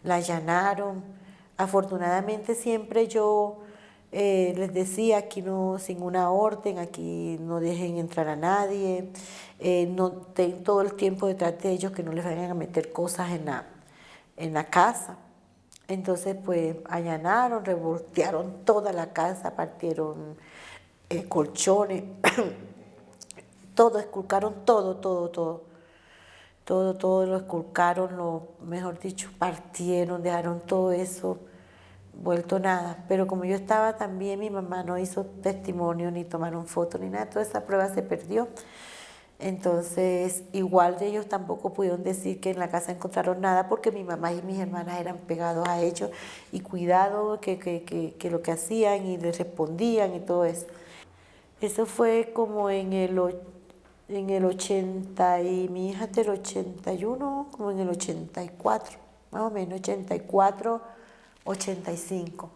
La allanaron. Afortunadamente siempre yo eh, les decía, aquí no, sin una orden, aquí no dejen entrar a nadie, eh, no ten todo el tiempo detrás de ellos que no les vayan a meter cosas en la, en la casa. Entonces, pues, allanaron, revoltearon toda la casa, partieron eh, colchones, todo, esculcaron todo, todo, todo. Todo, todo lo esculcaron, lo, mejor dicho, partieron, dejaron todo eso vuelto nada. Pero como yo estaba también, mi mamá no hizo testimonio, ni tomaron foto, ni nada, toda esa prueba se perdió. Entonces, igual de ellos tampoco pudieron decir que en la casa encontraron nada porque mi mamá y mis hermanas eran pegados a ellos y cuidado que, que, que, lo que hacían y les respondían y todo eso. Eso fue como en el, en el 80 y mi hija del 81, como en el 84, más o menos 84, 85.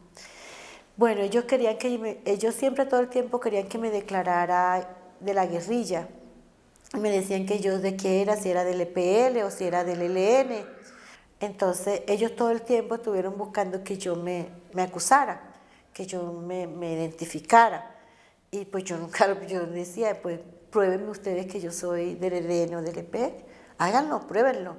Bueno, ellos querían que ellos siempre todo el tiempo querían que me declarara de la guerrilla me decían que yo de qué era, si era del EPL o si era del ELN. Entonces ellos todo el tiempo estuvieron buscando que yo me, me acusara, que yo me, me, identificara. Y pues yo nunca, yo decía, pues pruébenme ustedes que yo soy del ELN o del EPL, háganlo, pruébenlo.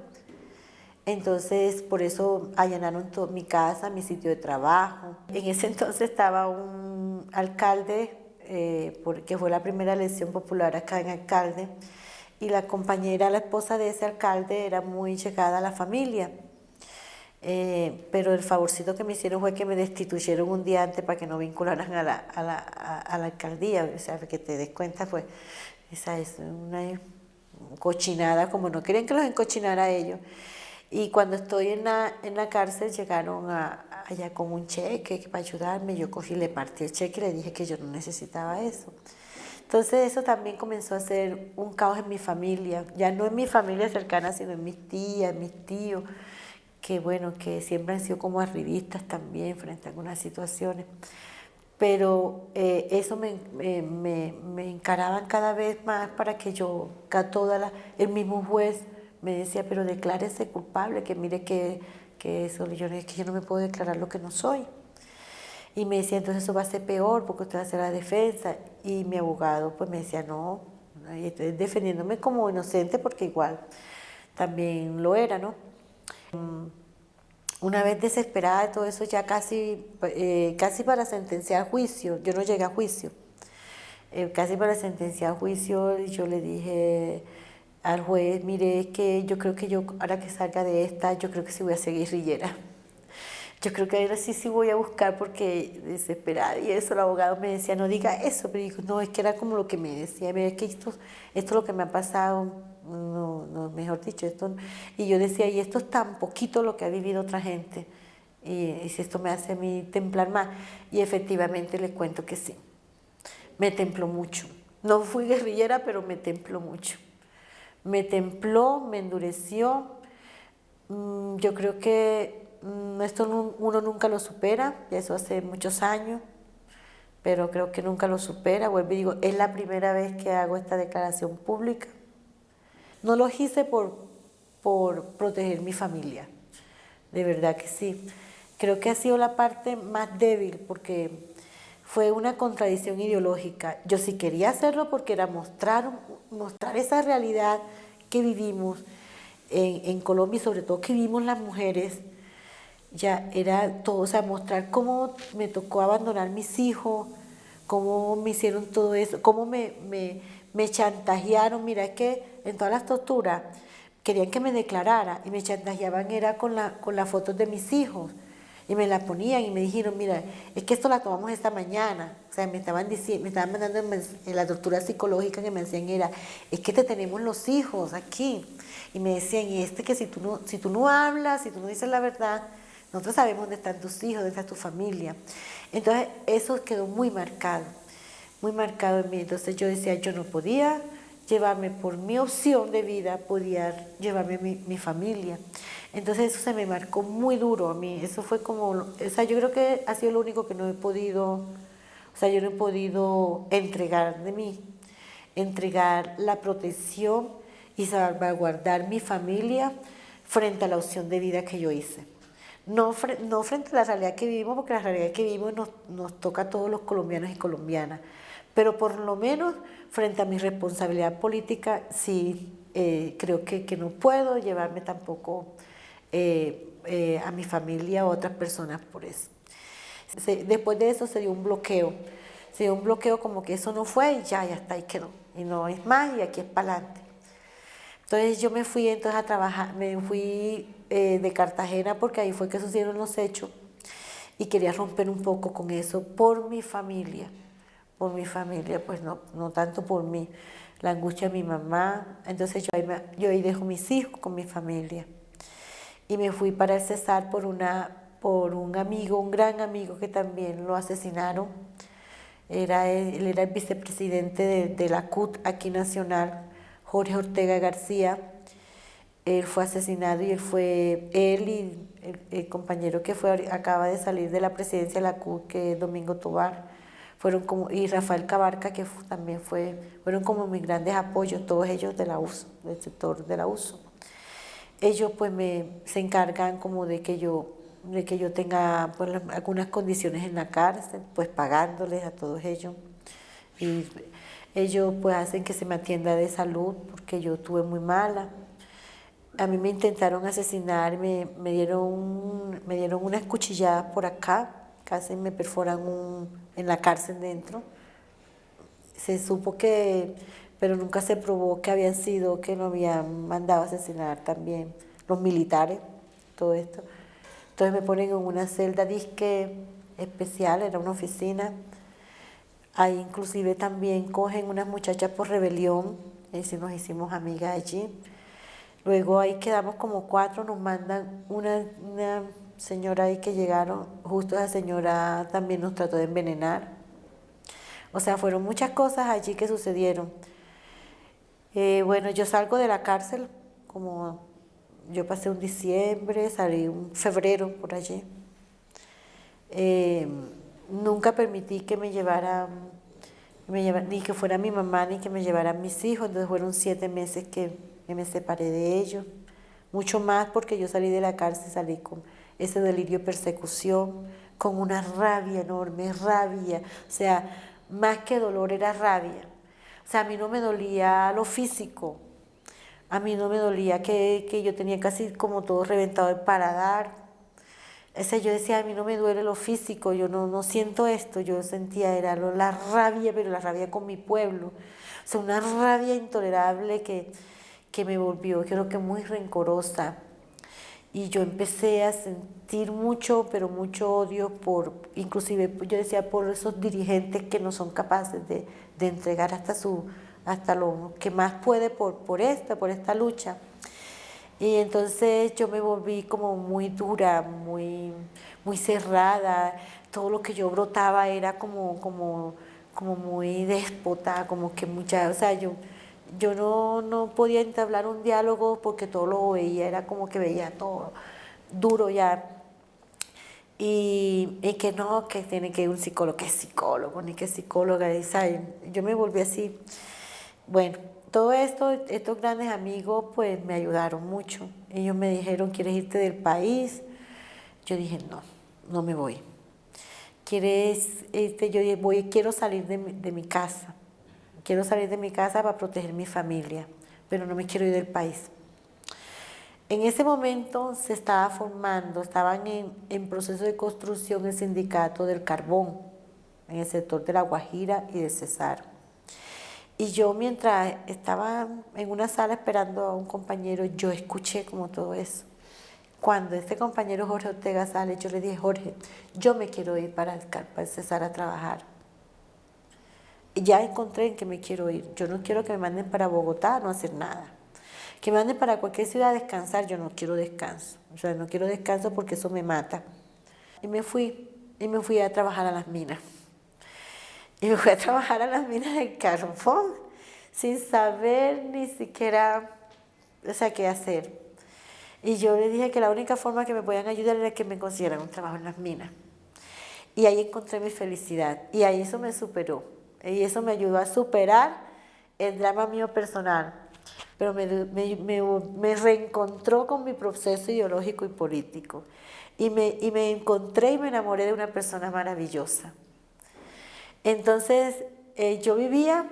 Entonces, por eso allanaron mi casa, mi sitio de trabajo. En ese entonces estaba un alcalde, eh, porque fue la primera elección popular acá en alcalde, y la compañera, la esposa de ese alcalde, era muy llegada a la familia. Eh, pero el favorcito que me hicieron fue que me destituyeron un día antes para que no vincularan a la, a la, a, la alcaldía, o sea, que te des cuenta, pues esa es una cochinada, como no querían que los encochinara a ellos. Y cuando estoy en la, en la cárcel llegaron a, allá con un cheque para ayudarme, yo cogí, le partí el cheque y le dije que yo no necesitaba eso. Entonces eso también comenzó a ser un caos en mi familia, ya no en mi familia cercana, sino en mis tías, mis tíos, que bueno, que siempre han sido como arribistas también frente a algunas situaciones. Pero eh, eso me, me, encaraban cada vez más para que yo, toda la, el mismo juez me decía, pero declárese culpable, que mire que, que eso, yo, es que yo no me puedo declarar lo que no soy. Y me decía, entonces eso va a ser peor porque usted va a hacer la defensa. Y mi abogado pues me decía, no, estoy defendiéndome como inocente porque igual también lo era, ¿no? Una vez desesperada de todo eso, ya casi, eh, casi para sentenciar juicio, yo no llegué a juicio, eh, casi para sentenciar juicio, yo le dije al juez, mire, que yo creo que yo, ahora que salga de esta, yo creo que sí voy a ser guerrillera. Yo creo que ahora sí sí voy a buscar porque desesperada y eso el abogado me decía, no diga eso, pero dijo, no, es que era como lo que me decía, mira, es que esto, esto es lo que me ha pasado, no, no, mejor dicho, esto, y yo decía, y esto es tan poquito lo que ha vivido otra gente, y, si esto me hace a mí templar más, y efectivamente le cuento que sí, me templó mucho, no fui guerrillera, pero me templó mucho, me templó, me endureció, mm, yo creo que mm, esto uno nunca lo supera, y eso hace muchos años, pero creo que nunca lo supera, vuelvo y digo, es la primera vez que hago esta declaración pública, no lo hice por, por proteger mi familia, de verdad que sí. Creo que ha sido la parte más débil porque fue una contradicción ideológica. Yo sí quería hacerlo porque era mostrar, mostrar esa realidad que vivimos en, en Colombia y sobre todo que vivimos las mujeres, ya era todo, o sea, mostrar cómo me tocó abandonar mis hijos, cómo me hicieron todo eso, cómo me, me, me chantajearon, mira, es que en todas las torturas querían que me declarara y me chantajeaban era con, la, con las fotos de mis hijos y me la ponían y me dijeron, mira, es que esto la tomamos esta mañana. O sea, me estaban diciendo, me estaban mandando en la tortura psicológica que me decían era, es que te tenemos los hijos aquí. Y me decían, y este que si tú no, si tú no hablas, si tú no dices la verdad, nosotros sabemos dónde están tus hijos, dónde está tu familia. Entonces, eso quedó muy marcado muy marcado en mí. Entonces yo decía, yo no podía llevarme por mi opción de vida, podía llevarme mi, mi familia. Entonces eso se me marcó muy duro a mí. Eso fue como, o sea, yo creo que ha sido lo único que no he podido, o sea, yo no he podido entregar de mí, entregar la protección y salvaguardar mi familia frente a la opción de vida que yo hice. No, no frente a la realidad que vivimos, porque la realidad que vivimos nos, nos toca a todos los colombianos y colombianas, pero por lo menos frente a mi responsabilidad política, sí eh, creo que, que, no puedo llevarme tampoco eh, eh, a mi familia o a otras personas por eso. después de eso se dio un bloqueo, se dio un bloqueo como que eso no fue y ya, ya está, y quedó, y no es más y aquí es para adelante. Entonces yo me fui entonces a trabajar, me fui de Cartagena porque ahí fue que sucedieron los hechos y quería romper un poco con eso por mi familia por mi familia, pues no, no tanto por mí, la angustia de mi mamá. Entonces yo ahí, yo ahí dejo mis hijos con mi familia. Y me fui para el Cesar por, una, por un amigo, un gran amigo que también lo asesinaron. Era, él era el vicepresidente de, de la CUT aquí nacional, Jorge Ortega García. Él fue asesinado y él fue, él y el, el compañero que fue, acaba de salir de la presidencia de la CUT, que es Domingo Tobar, fueron como, y Rafael Cabarca, que también fue, fueron como mis grandes apoyos, todos ellos de la USO, del sector de la USO. Ellos pues me, se encargan como de que yo, de que yo tenga pues, algunas condiciones en la cárcel, pues pagándoles a todos ellos. Y ellos pues hacen que se me atienda de salud porque yo tuve muy mala. A mí me intentaron asesinar, me, me dieron, me dieron unas cuchilladas por acá, casi me perforan un, en la cárcel dentro. Se supo que, pero nunca se probó que habían sido, que lo habían mandado a asesinar también los militares, todo esto. Entonces me ponen en una celda disque especial, era una oficina. Ahí inclusive también cogen unas muchachas por rebelión, y si nos hicimos amigas allí. Luego ahí quedamos como cuatro, nos mandan una, una señora ahí que llegaron, justo esa señora también nos trató de envenenar. O sea, fueron muchas cosas allí que sucedieron. Eh, bueno, yo salgo de la cárcel, como yo pasé un diciembre, salí un febrero por allí. Eh, nunca permití que me llevara, ni que fuera mi mamá, ni que me llevaran mis hijos, entonces fueron siete meses que me separé de ellos. Mucho más porque yo salí de la cárcel, salí con ese delirio de persecución, con una rabia enorme, rabia, o sea, más que dolor era rabia. O sea, a mí no me dolía lo físico, a mí no me dolía que, que yo tenía casi como todo reventado el paladar. O sea, yo decía, a mí no me duele lo físico, yo no, no siento esto, yo sentía, era la rabia, pero la rabia con mi pueblo. O sea, una rabia intolerable que, que me volvió, creo que muy rencorosa y yo empecé a sentir mucho, pero mucho odio por, inclusive yo decía, por esos dirigentes que no son capaces de, de entregar hasta, su, hasta lo que más puede por, por esta, por esta lucha. Y entonces yo me volví como muy dura, muy, muy cerrada, todo lo que yo brotaba era como, como, como muy déspota, como que mucha, o sea, yo yo no, no podía entablar un diálogo porque todo lo veía, era como que veía todo duro ya. Y, y, que no, que tiene que ir un psicólogo, que es psicólogo, ni que psicóloga. Y, yo me volví así. Bueno, todo esto, estos grandes amigos, pues me ayudaron mucho. Ellos me dijeron, ¿quieres irte del país? Yo dije, no, no me voy. ¿Quieres, este, yo voy, quiero salir de de mi casa quiero salir de mi casa para proteger mi familia, pero no me quiero ir del país. En ese momento se estaba formando, estaban en, proceso de construcción el sindicato del carbón, en el sector de La Guajira y de Cesar. Y yo mientras estaba en una sala esperando a un compañero, yo escuché como todo eso. Cuando este compañero Jorge Ortega sale, yo le dije, Jorge, yo me quiero ir para, para Cesar a trabajar ya encontré en que me quiero ir. Yo no quiero que me manden para Bogotá a no hacer nada. Que me manden para cualquier ciudad a descansar, yo no quiero descanso. O sea, no quiero descanso porque eso me mata. Y me fui, y me fui a trabajar a las minas. Y me fui a trabajar a las minas de carbón, sin saber ni siquiera, o sea, qué hacer. Y yo le dije que la única forma que me podían ayudar era que me consiguieran un trabajo en las minas. Y ahí encontré mi felicidad. Y ahí eso me superó. Y eso me ayudó a superar el drama mío personal. Pero me, me, me, reencontró con mi proceso ideológico y político. Y me, y me encontré y me enamoré de una persona maravillosa. Entonces, eh, yo vivía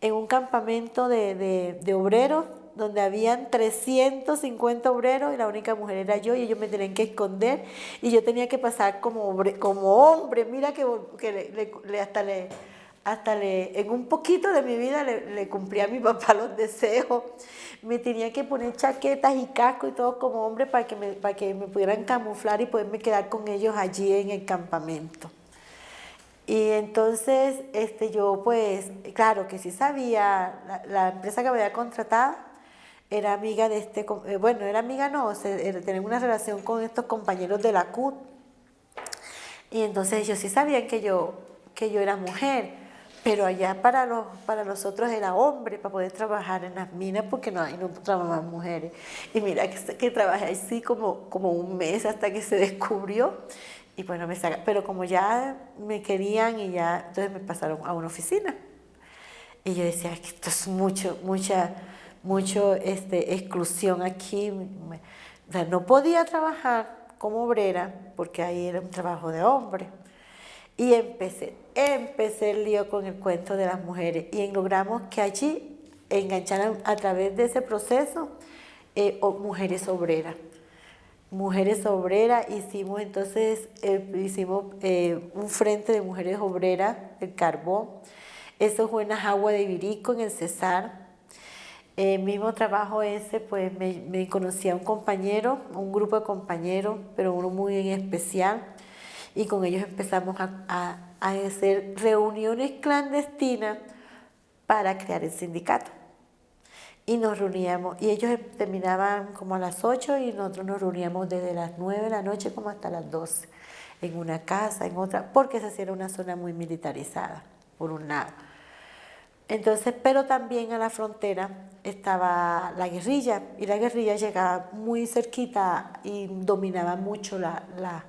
en un campamento de, de, de, obreros donde habían 350 obreros y la única mujer era yo y ellos me tenían que esconder y yo tenía que pasar como, como hombre. Mira que, que le, hasta le hasta le, en un poquito de mi vida le, le, cumplí a mi papá los deseos. Me tenía que poner chaquetas y casco y todo como hombre para que, me, para que me pudieran camuflar y poderme quedar con ellos allí en el campamento. Y entonces este, yo pues, claro que sí sabía, la, empresa que me había contratado era amiga de este, eh, bueno, era amiga no, tenía una relación con estos compañeros de la CUT. Y entonces ellos sí sabían que yo, que yo era mujer. Pero allá para los, para nosotros era hombre para poder trabajar en las minas porque no, no trabajaban mujeres. Y mira que, que trabajé así como, como un mes hasta que se descubrió. Y bueno, me saca, pero como ya me querían y ya, entonces me pasaron a una oficina. Y yo decía, que esto es mucho, mucha, mucho este, exclusión aquí. O sea, no podía trabajar como obrera porque ahí era un trabajo de hombre. Y empecé, empecé el lío con el cuento de las mujeres y logramos que allí engancharan a través de ese proceso eh, mujeres obreras. Mujeres obreras, hicimos entonces, eh, hicimos eh, un frente de mujeres obreras, el carbón. Eso fue en agua de Virico, en el Cesar. el mismo trabajo ese, pues me, me conocí a un compañero, un grupo de compañeros, pero uno muy en especial, y con ellos empezamos a, hacer reuniones clandestinas para crear el sindicato. Y nos reuníamos, y ellos terminaban como a las 8 y nosotros nos reuníamos desde las 9 de la noche como hasta las 12, en una casa, en otra, porque esa sí era una zona muy militarizada, por un lado. Entonces, pero también a la frontera estaba la guerrilla y la guerrilla llegaba muy cerquita y dominaba mucho las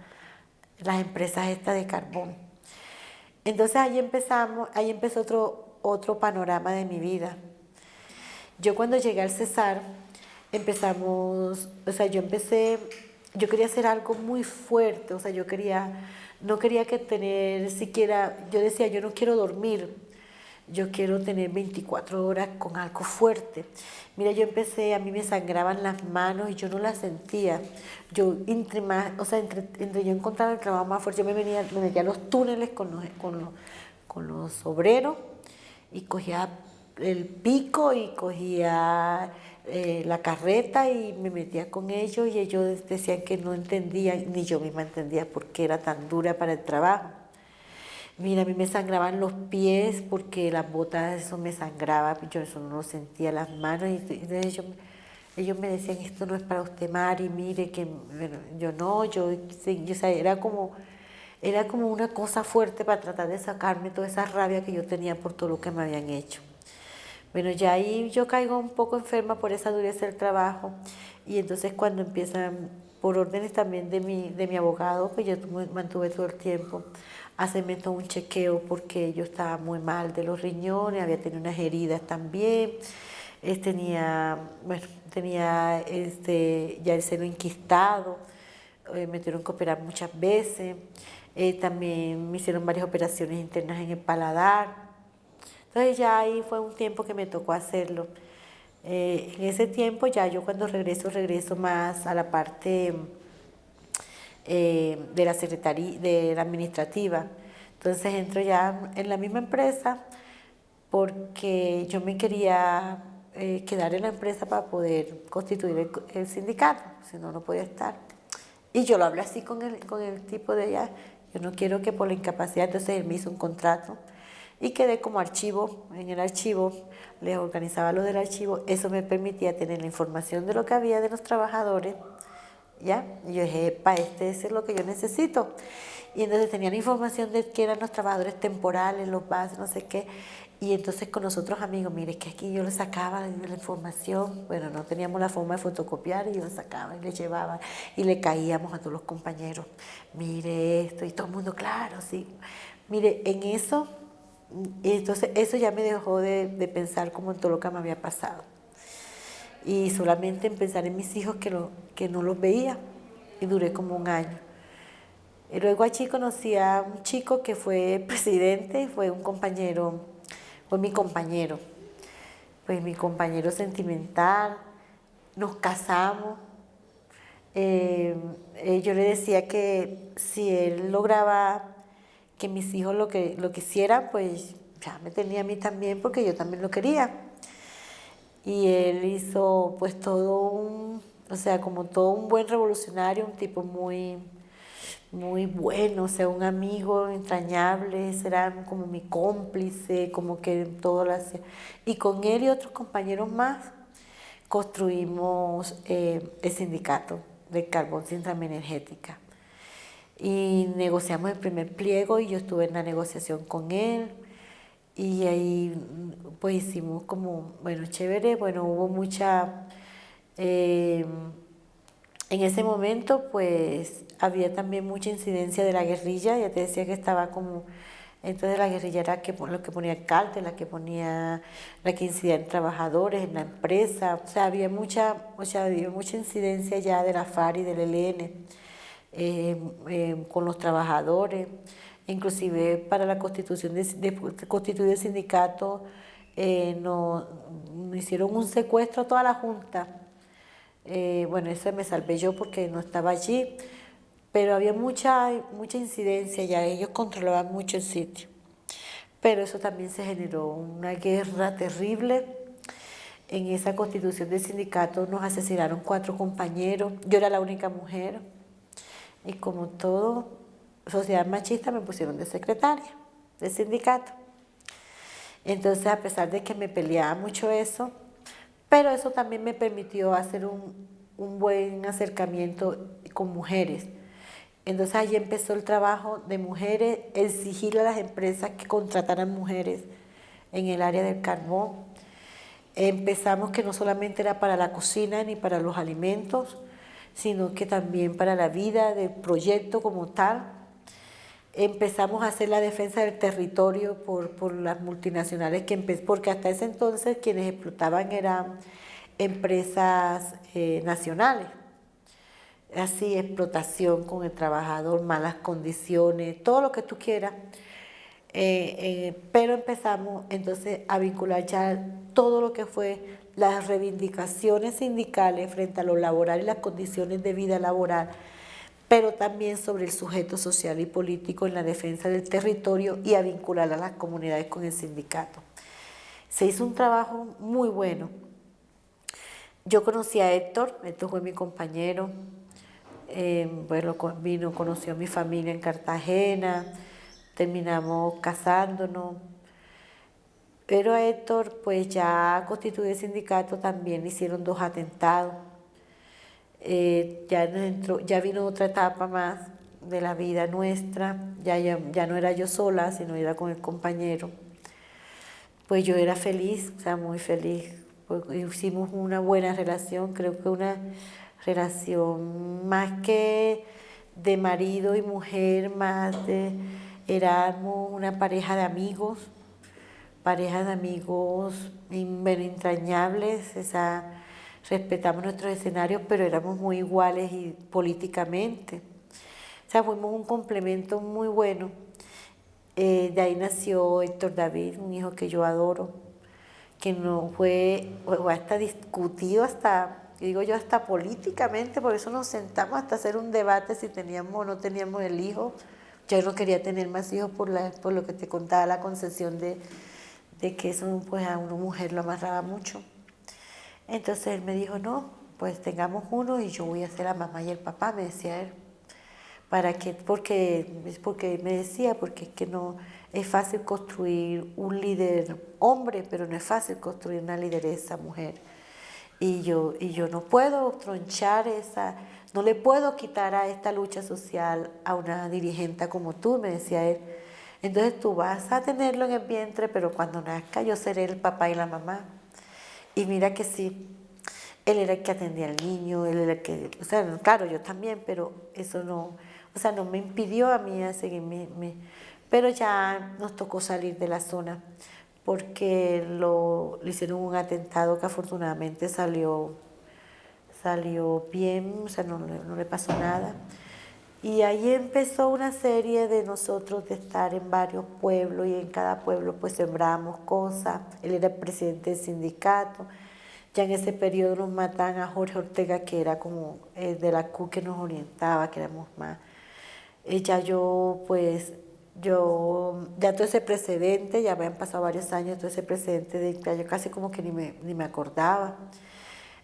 empresas estas de carbón. Entonces ahí empezamos, ahí empezó otro, otro panorama de mi vida. Yo cuando llegué al Cesar, empezamos, o sea, yo empecé, yo quería hacer algo muy fuerte, o sea, yo quería, no quería que tener siquiera, yo decía, yo no quiero dormir, yo quiero tener 24 horas con algo fuerte. Mira, yo empecé, a mí me sangraban las manos y yo no las sentía. Yo, entre más, o sea, entre, yo encontraba el trabajo más fuerte, yo me, venía, me metía a los túneles con los, con los, con los obreros y cogía el pico y cogía eh, la carreta y me metía con ellos y ellos decían que no entendían, ni yo misma entendía por qué era tan dura para el trabajo. Mira, a mí me sangraban los pies porque las botas, eso me sangraba, yo eso no lo sentía, las manos, y entonces ellos, me decían, esto no es para usted, Mari, mire, que yo no, yo, yo o sea, era como, era como una cosa fuerte para tratar de sacarme toda esa rabia que yo tenía por todo lo que me habían hecho. Bueno, ya ahí yo caigo un poco enferma por esa dureza del trabajo y entonces cuando empiezan, por órdenes también de mi, de mi abogado, que yo mantuve todo el tiempo, hacerme todo un chequeo porque yo estaba muy mal de los riñones, había tenido unas heridas también, eh, tenía, bueno, tenía este, ya el seno inquistado, eh, me tuvieron que operar muchas veces, eh, también me hicieron varias operaciones internas en el paladar, entonces ya ahí fue un tiempo que me tocó hacerlo. en ese tiempo ya yo cuando regreso, regreso más a la parte eh, de la secretaría, de la administrativa. Entonces entro ya en la misma empresa porque yo me quería eh, quedar en la empresa para poder constituir el, sindicato, si no, no podía estar. Y yo lo hablé así con el, con el tipo de allá, yo no quiero que por la incapacidad, entonces él me hizo un contrato y quedé como archivo, en el archivo, les organizaba lo del archivo, eso me permitía tener la información de lo que había de los trabajadores, ¿ya? Y yo dije, pa, este es lo que yo necesito. Y entonces tenían información de que eran los trabajadores temporales, los bases, no sé qué. Y entonces con nosotros amigos, mire, que aquí yo les sacaba la información, bueno, no teníamos la forma de fotocopiar y yo les sacaba y les llevaba y le caíamos a todos los compañeros, mire esto, y todo el mundo, claro, sí. Mire, en eso, entonces eso ya me dejó de, de pensar como en todo lo que me había pasado y solamente en pensar en mis hijos que, que no los veía y duré como un año. Y luego allí conocí a un chico que fue presidente, fue un compañero, fue mi compañero, fue mi compañero sentimental, nos casamos. Eh, eh, yo le decía que si él lograba que mis hijos lo, que, lo quisieran, pues ya me tenía a mí también porque yo también lo quería y él hizo pues todo un, o sea, como todo un buen revolucionario, un tipo muy, muy bueno, o sea, un amigo entrañable, era como mi cómplice, como que todo lo hacía. Y con él y otros compañeros más construimos eh, el sindicato de carbón sin trama energética. Y negociamos el primer pliego y yo estuve en la negociación con él. Y ahí pues hicimos como, bueno, chévere, bueno, hubo mucha, eh, en ese momento pues había también mucha incidencia de la guerrilla, ya te decía que estaba como, entonces la guerrilla era que, lo que ponía alcalde, la que ponía, la que incidía en trabajadores, en la empresa, o sea, había mucha, o sea, había mucha incidencia ya de la FAR y del ELN eh, eh, con los trabajadores inclusive para la constitución de, el sindicato, eh, nos, hicieron un secuestro a toda la Junta. Eh, bueno, eso me salvé yo porque no estaba allí, pero había mucha, mucha incidencia ya, ellos controlaban mucho el sitio. Pero eso también se generó una guerra terrible En esa constitución del sindicato nos asesinaron cuatro compañeros, yo era la única mujer y como todo sociedad machista me pusieron de secretaria del sindicato. Entonces a pesar de que me peleaba mucho eso, pero eso también me permitió hacer un, un buen acercamiento con mujeres. Entonces ahí empezó el trabajo de mujeres, exigirle a las empresas que contrataran mujeres en el área del carbón. Empezamos que no solamente era para la cocina ni para los alimentos, sino que también para la vida del proyecto como tal. Empezamos a hacer la defensa del territorio por, por las multinacionales, que porque hasta ese entonces quienes explotaban eran empresas eh, nacionales así explotación con el trabajador, malas condiciones, todo lo que tú quieras. Eh, eh, pero empezamos entonces a vincular ya todo lo que fue las reivindicaciones sindicales frente a lo laboral y las condiciones de vida laboral, pero también sobre el sujeto social y político en la defensa del territorio y a vincular a las comunidades con el sindicato. Se hizo un trabajo muy bueno. Yo conocí a Héctor, Héctor fue mi compañero, eh, bueno, vino, conoció a mi familia en Cartagena, terminamos casándonos. Pero Héctor, pues ya constituido el sindicato, también hicieron dos atentados. Eh, ya, entró, ya vino otra etapa más de la vida nuestra, ya, ya, ya, no era yo sola, sino era con el compañero. Pues yo era feliz, o sea, muy feliz. Pues hicimos una buena relación, creo que una relación más que de marido y mujer, más de, éramos una pareja de amigos, pareja de amigos entrañables, esa, respetamos nuestros escenarios, pero éramos muy iguales y políticamente. O sea, fuimos un complemento muy bueno. Eh, de ahí nació Héctor David, un hijo que yo adoro, que no fue, hasta discutido hasta digo yo hasta políticamente, por eso nos sentamos hasta hacer un debate si teníamos o no teníamos el hijo. Yo no quería tener más hijos por, la, por lo que te contaba la concesión de, de que eso pues a una mujer lo amarraba mucho. Entonces él me dijo, no, pues tengamos uno y yo voy a ser la mamá y el papá, me decía él. ¿Para qué? Porque, porque me decía, porque es que no es fácil construir un líder hombre, pero no es fácil construir una lideresa mujer. Y yo, y yo no puedo tronchar esa, no le puedo quitar a esta lucha social a una dirigente como tú, me decía él. Entonces tú vas a tenerlo en el vientre, pero cuando nazca yo seré el papá y la mamá. Y mira que sí, él era el que atendía al niño, él era el que, o sea, claro, yo también, pero eso no, o sea, no me impidió a mí a seguirme, pero ya nos tocó salir de la zona porque lo, le hicieron un atentado que afortunadamente salió, salió bien, o sea, no, no le pasó nada. Y ahí empezó una serie de nosotros de estar en varios pueblos y en cada pueblo pues sembramos cosas. Él era el presidente del sindicato. Ya en ese periodo nos matan a Jorge Ortega, que era como el de la CU que nos orientaba, que éramos más. Eh, ya yo pues yo, ya todo ese precedente, ya han pasado varios años, todo ese precedente de yo casi como que ni me, ni me acordaba.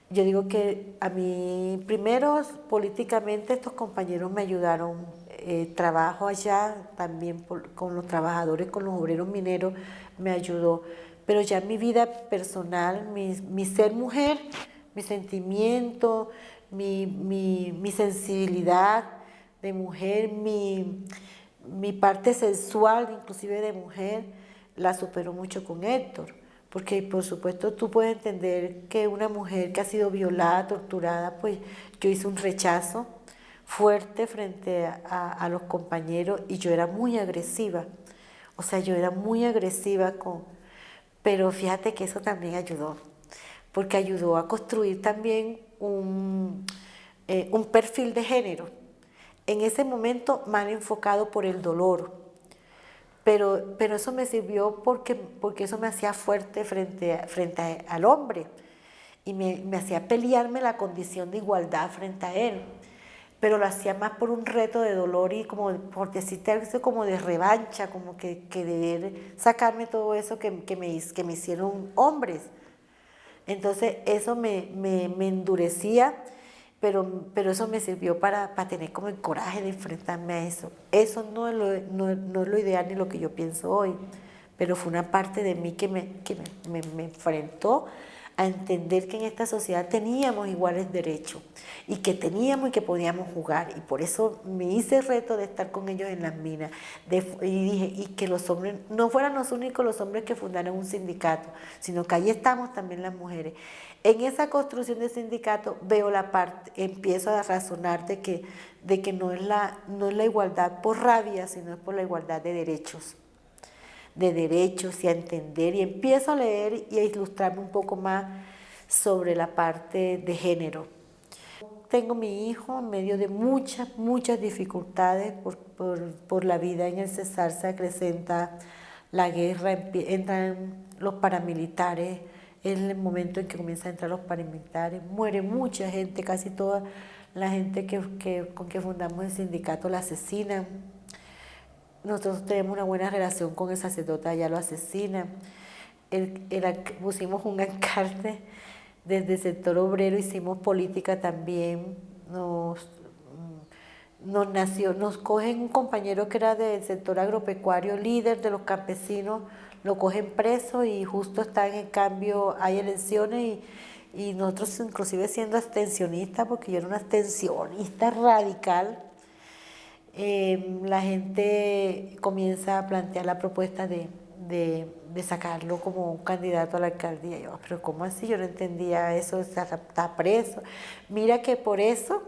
Yo digo que a mí, primero, políticamente estos compañeros me ayudaron, eh, trabajo allá también con los trabajadores, con los obreros mineros, me ayudó. Pero ya mi vida personal, mi, mi ser mujer, mi sentimiento, mi, mi, mi sensibilidad de mujer, mi mi parte sensual, inclusive de mujer, la superó mucho con Héctor. Porque por supuesto tú puedes entender que una mujer que ha sido violada, torturada, pues yo hice un rechazo fuerte frente a, a los compañeros y yo era muy agresiva. O sea, yo era muy agresiva con... Pero fíjate que eso también ayudó, porque ayudó a construir también un, eh, un perfil de género en ese momento mal enfocado por el dolor. Pero, pero eso me sirvió porque, porque eso me hacía fuerte frente, frente al hombre y me, me, hacía pelearme la condición de igualdad frente a él. Pero lo hacía más por un reto de dolor y como, por decirte algo como de revancha, como que, que de sacarme todo eso que, que, me, que me hicieron hombres. Entonces eso me, me, me endurecía, pero, pero eso me sirvió para, para, tener como el coraje de enfrentarme a eso. Eso no es, lo, no, no es lo ideal ni lo que yo pienso hoy, pero fue una parte de mí que me, que me, me, me enfrentó a entender que en esta sociedad teníamos iguales derechos y que teníamos y que podíamos jugar. Y por eso me hice el reto de estar con ellos en las minas. De, y dije, y que los hombres no fueran los únicos los hombres que fundaron un sindicato, sino que ahí estamos también las mujeres. En esa construcción de sindicato veo la parte, empiezo a razonar de que, de que no, es la, no es la igualdad por rabia, sino es por la igualdad de derechos de derechos y a entender y empiezo a leer y a ilustrarme un poco más sobre la parte de género. Tengo mi hijo en medio de muchas, muchas dificultades por, por, por la vida en el Cesar se acrecenta la guerra, entran los paramilitares, es el momento en que comienzan a entrar los paramilitares, muere mucha gente, casi toda la gente que, que, con que fundamos el sindicato la asesinan, nosotros tenemos una buena relación con el sacerdote, ya lo asesina. El, el, pusimos un alcalde desde el sector obrero, hicimos política también, nos, nos nació, nos cogen un compañero que era del sector agropecuario, líder de los campesinos, lo cogen preso y justo está en cambio, hay elecciones y, y nosotros inclusive siendo abstencionistas, porque yo era una abstencionista radical, eh, la gente comienza a plantear la propuesta de, de, de, sacarlo como un candidato a la alcaldía. Yo, pero ¿cómo así? Yo no entendía eso, está preso. Mira que por eso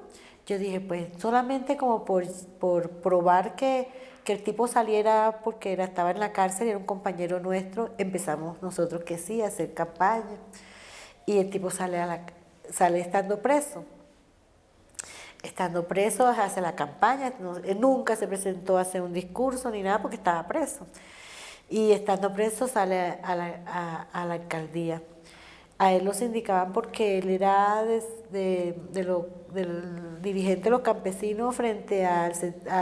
yo dije, pues solamente como por, por probar que, que el tipo saliera porque era, estaba en la cárcel, era un compañero nuestro, empezamos nosotros que sí, a hacer campaña. Y el tipo sale, a la, sale estando preso estando preso hace la campaña, nunca se presentó a hacer un discurso ni nada porque estaba preso. Y estando preso sale a la, a la alcaldía. A él lo sindicaban porque él era de, de, de lo, del dirigente de los campesinos frente a,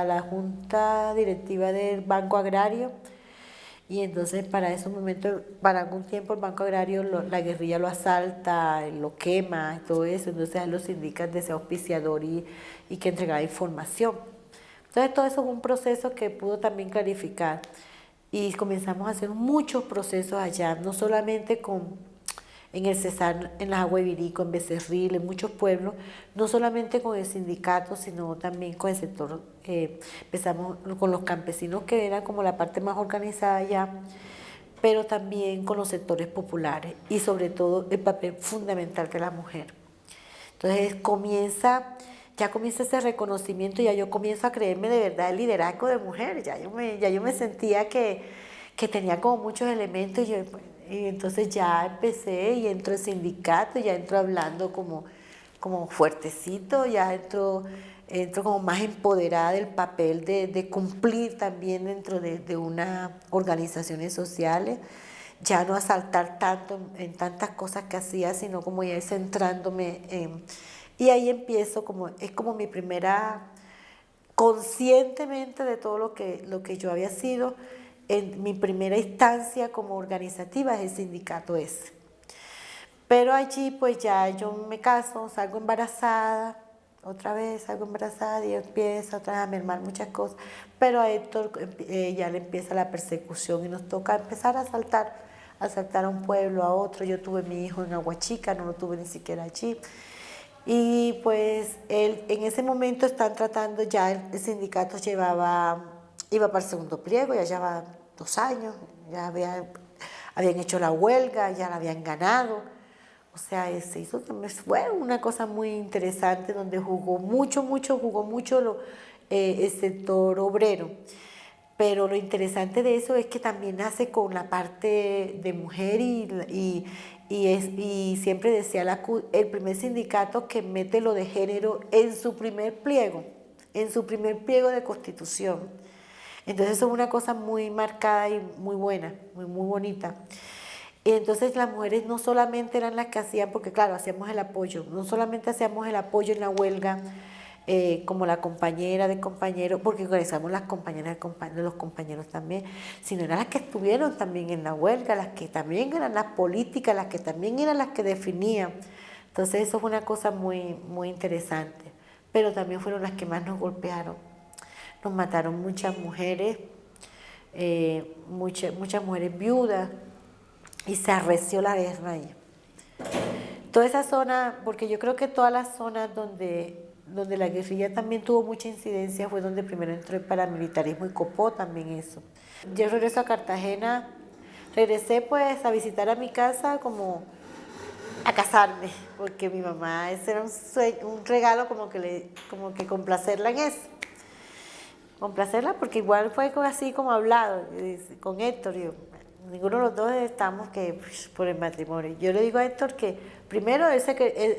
la junta directiva del Banco Agrario. Y entonces para esos momentos, para algún tiempo el Banco Agrario, lo, la guerrilla lo asalta, lo quema, todo eso, entonces a los indican de ser auspiciador y, y que entregaba información. Entonces todo eso es un proceso que pudo también clarificar. Y comenzamos a hacer muchos procesos allá, no solamente con en el Cesar, en las Aguas en Becerril, en muchos pueblos, no solamente con el sindicato, sino también con el sector, eh, empezamos con los campesinos, que era como la parte más organizada ya, pero también con los sectores populares y sobre todo el papel fundamental de la mujer. Entonces comienza, ya comienza ese reconocimiento, ya yo comienzo a creerme de verdad el liderazgo de mujer, ya yo me, ya yo me sentía que, que tenía como muchos elementos y yo, pues, y entonces ya empecé y entro en sindicato, ya entro hablando como, como fuertecito, ya entro, entro como más empoderada del papel de, de cumplir también dentro de, de unas organizaciones sociales, ya no asaltar tanto en, tantas cosas que hacía, sino como ya centrándome en... Y ahí empiezo como, es como mi primera, conscientemente de todo lo que, lo que yo había sido, en mi primera instancia como organizativa es el sindicato ese. Pero allí pues ya yo me caso, salgo embarazada, otra vez salgo embarazada y empieza otra vez a mermar muchas cosas, pero a Héctor eh, ya le empieza la persecución y nos toca empezar a saltar, a saltar a un pueblo, a otro. Yo tuve mi hijo en Aguachica, no lo tuve ni siquiera allí. Y pues él, en ese momento están tratando, ya el, sindicato llevaba iba para el segundo pliego, ya llevaba dos años, ya había, habían hecho la huelga, ya la habían ganado. O sea, se hizo, fue una cosa muy interesante donde jugó mucho, mucho, jugó mucho lo, eh, el sector obrero. Pero lo interesante de eso es que también nace con la parte de mujer y, y, y, es, y siempre decía la, el primer sindicato que mete lo de género en su primer pliego, en su primer pliego de constitución. Entonces eso es una cosa muy marcada y muy buena, muy, muy bonita. Y entonces las mujeres no solamente eran las que hacían, porque claro, hacíamos el apoyo, no solamente hacíamos el apoyo en la huelga, eh, como la compañera de compañeros, porque organizamos las compañeras de los compañeros también, sino eran las que estuvieron también en la huelga, las que también eran las políticas, las que también eran las que definían. Entonces eso fue una cosa muy, muy interesante, pero también fueron las que más nos golpearon. Nos mataron muchas mujeres, eh, muchas, muchas mujeres viudas, y se arreció la guerra ahí. Toda esa zona, porque yo creo que todas las zonas donde donde la guerrilla también tuvo mucha incidencia fue donde primero entró el paramilitarismo y copó también eso. Yo regreso a Cartagena, regresé pues a visitar a mi casa como a casarme, porque mi mamá, ese era un, un regalo como que, como que complacerla en eso. Complacerla porque igual fue así como hablado con Héctor, yo, ninguno de los dos estamos que pues, por el matrimonio. Yo le digo a Héctor que primero él,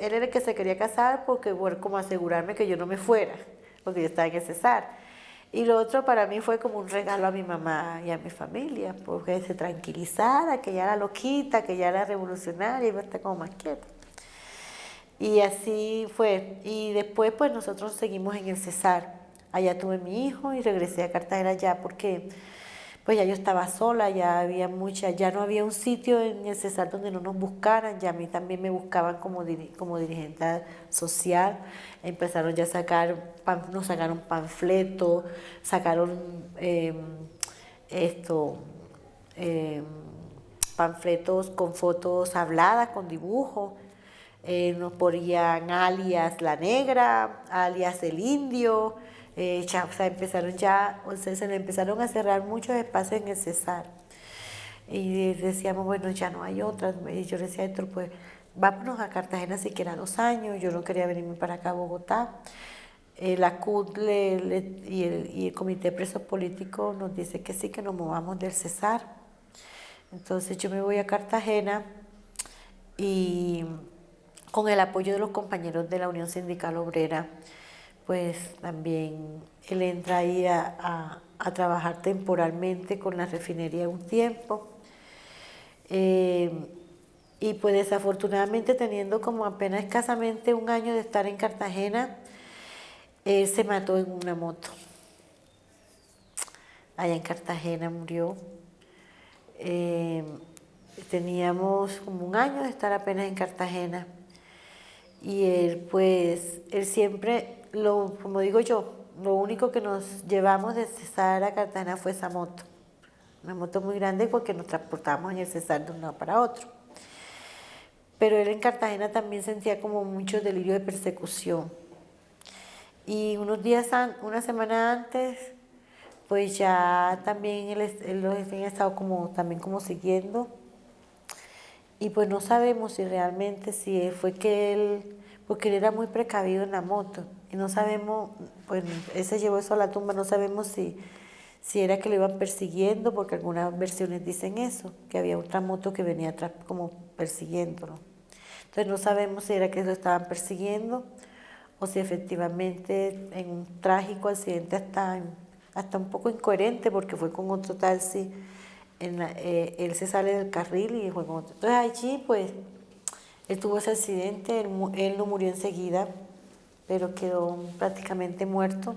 era el que se quería casar porque bueno, como asegurarme que yo no me fuera, porque yo estaba en el Cesar. Y lo otro para mí fue como un regalo a mi mamá y a mi familia, porque se tranquilizara, que ya era loquita, que ya era revolucionaria, iba a estar como más quieta. Y así fue. Y después pues nosotros seguimos en el Cesar. Allá tuve mi hijo y regresé a Cartagena ya porque pues ya yo estaba sola, ya había mucha, ya no había un sitio en el Cesar donde no nos buscaran, ya a mí también me buscaban como, como dirigente social, empezaron ya a sacar, nos sacaron panfletos, sacaron em, esto, em, panfletos con fotos habladas, con dibujos, eh, nos ponían alias La Negra, alias El Indio, eh, ya, o sea, empezaron ya, o sea, se le empezaron a cerrar muchos espacios en el Cesar. Y decíamos, bueno, ya no hay otras. Y yo decía, Héctor, pues vámonos a Cartagena siquiera dos años. Yo no quería venirme para acá a Bogotá. Eh, la CUT y, el, y el Comité de Presos Políticos nos dice que sí, que nos movamos del Cesar. Entonces yo me voy a Cartagena y con el apoyo de los compañeros de la Unión Sindical Obrera, pues también él entra ahí a, trabajar temporalmente con la refinería un tiempo. Eh, y pues desafortunadamente teniendo como apenas escasamente un año de estar en Cartagena, él se mató en una moto. Allá en Cartagena murió. Eh, teníamos como un año de estar apenas en Cartagena. Y él pues, él siempre lo, como digo yo, lo único que nos llevamos de Cesar a Cartagena fue esa moto. Una moto muy grande porque nos transportamos en el Cesar de un lado para otro. Pero él en Cartagena también sentía como mucho delirio de persecución. Y unos días, una semana antes, pues ya también él, él los había estado como, también como siguiendo. Y pues no sabemos si realmente, si fue que él, porque él era muy precavido en la moto y no sabemos, pues ese llevó eso a la tumba, no sabemos si, si era que lo iban persiguiendo, porque algunas versiones dicen eso, que había otra moto que venía atrás como persiguiéndolo. Entonces no sabemos si era que lo estaban persiguiendo o si efectivamente en un trágico accidente hasta, hasta un poco incoherente, porque fue con otro taxi, en eh, él se sale del carril y fue con otro. Entonces allí pues él tuvo ese accidente, él, él no murió enseguida, pero quedó prácticamente muerto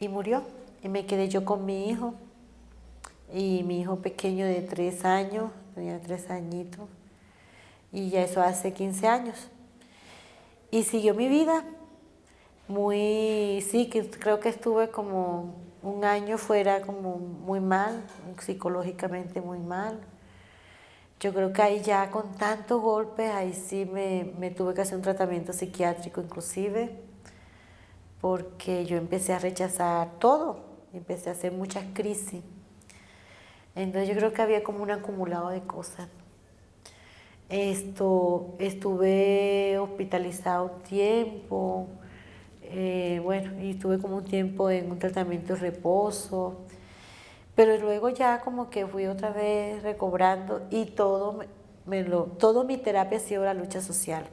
y murió. Y me quedé yo con mi hijo y mi hijo pequeño de tres años, tenía tres añitos, y ya eso hace 15 años. Y siguió mi vida muy, sí, que creo que estuve como un año fuera como muy mal, psicológicamente muy mal. Yo creo que ahí ya con tantos golpes, ahí sí me, me, tuve que hacer un tratamiento psiquiátrico inclusive, porque yo empecé a rechazar todo, empecé a hacer muchas crisis. Entonces yo creo que había como un acumulado de cosas. Esto, estuve hospitalizado un tiempo, eh, bueno, y estuve como un tiempo en un tratamiento de reposo. Pero luego ya como que fui otra vez recobrando y todo, me todo mi terapia ha sido la lucha social.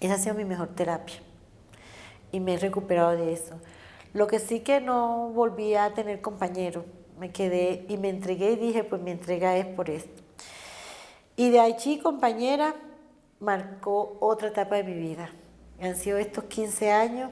Esa ha sido mi mejor terapia y me he recuperado de eso. Lo que sí que no volví a tener compañero, me quedé y me entregué y dije, pues mi entrega es por esto. Y de allí, compañera, marcó otra etapa de mi vida. Han sido estos 15 años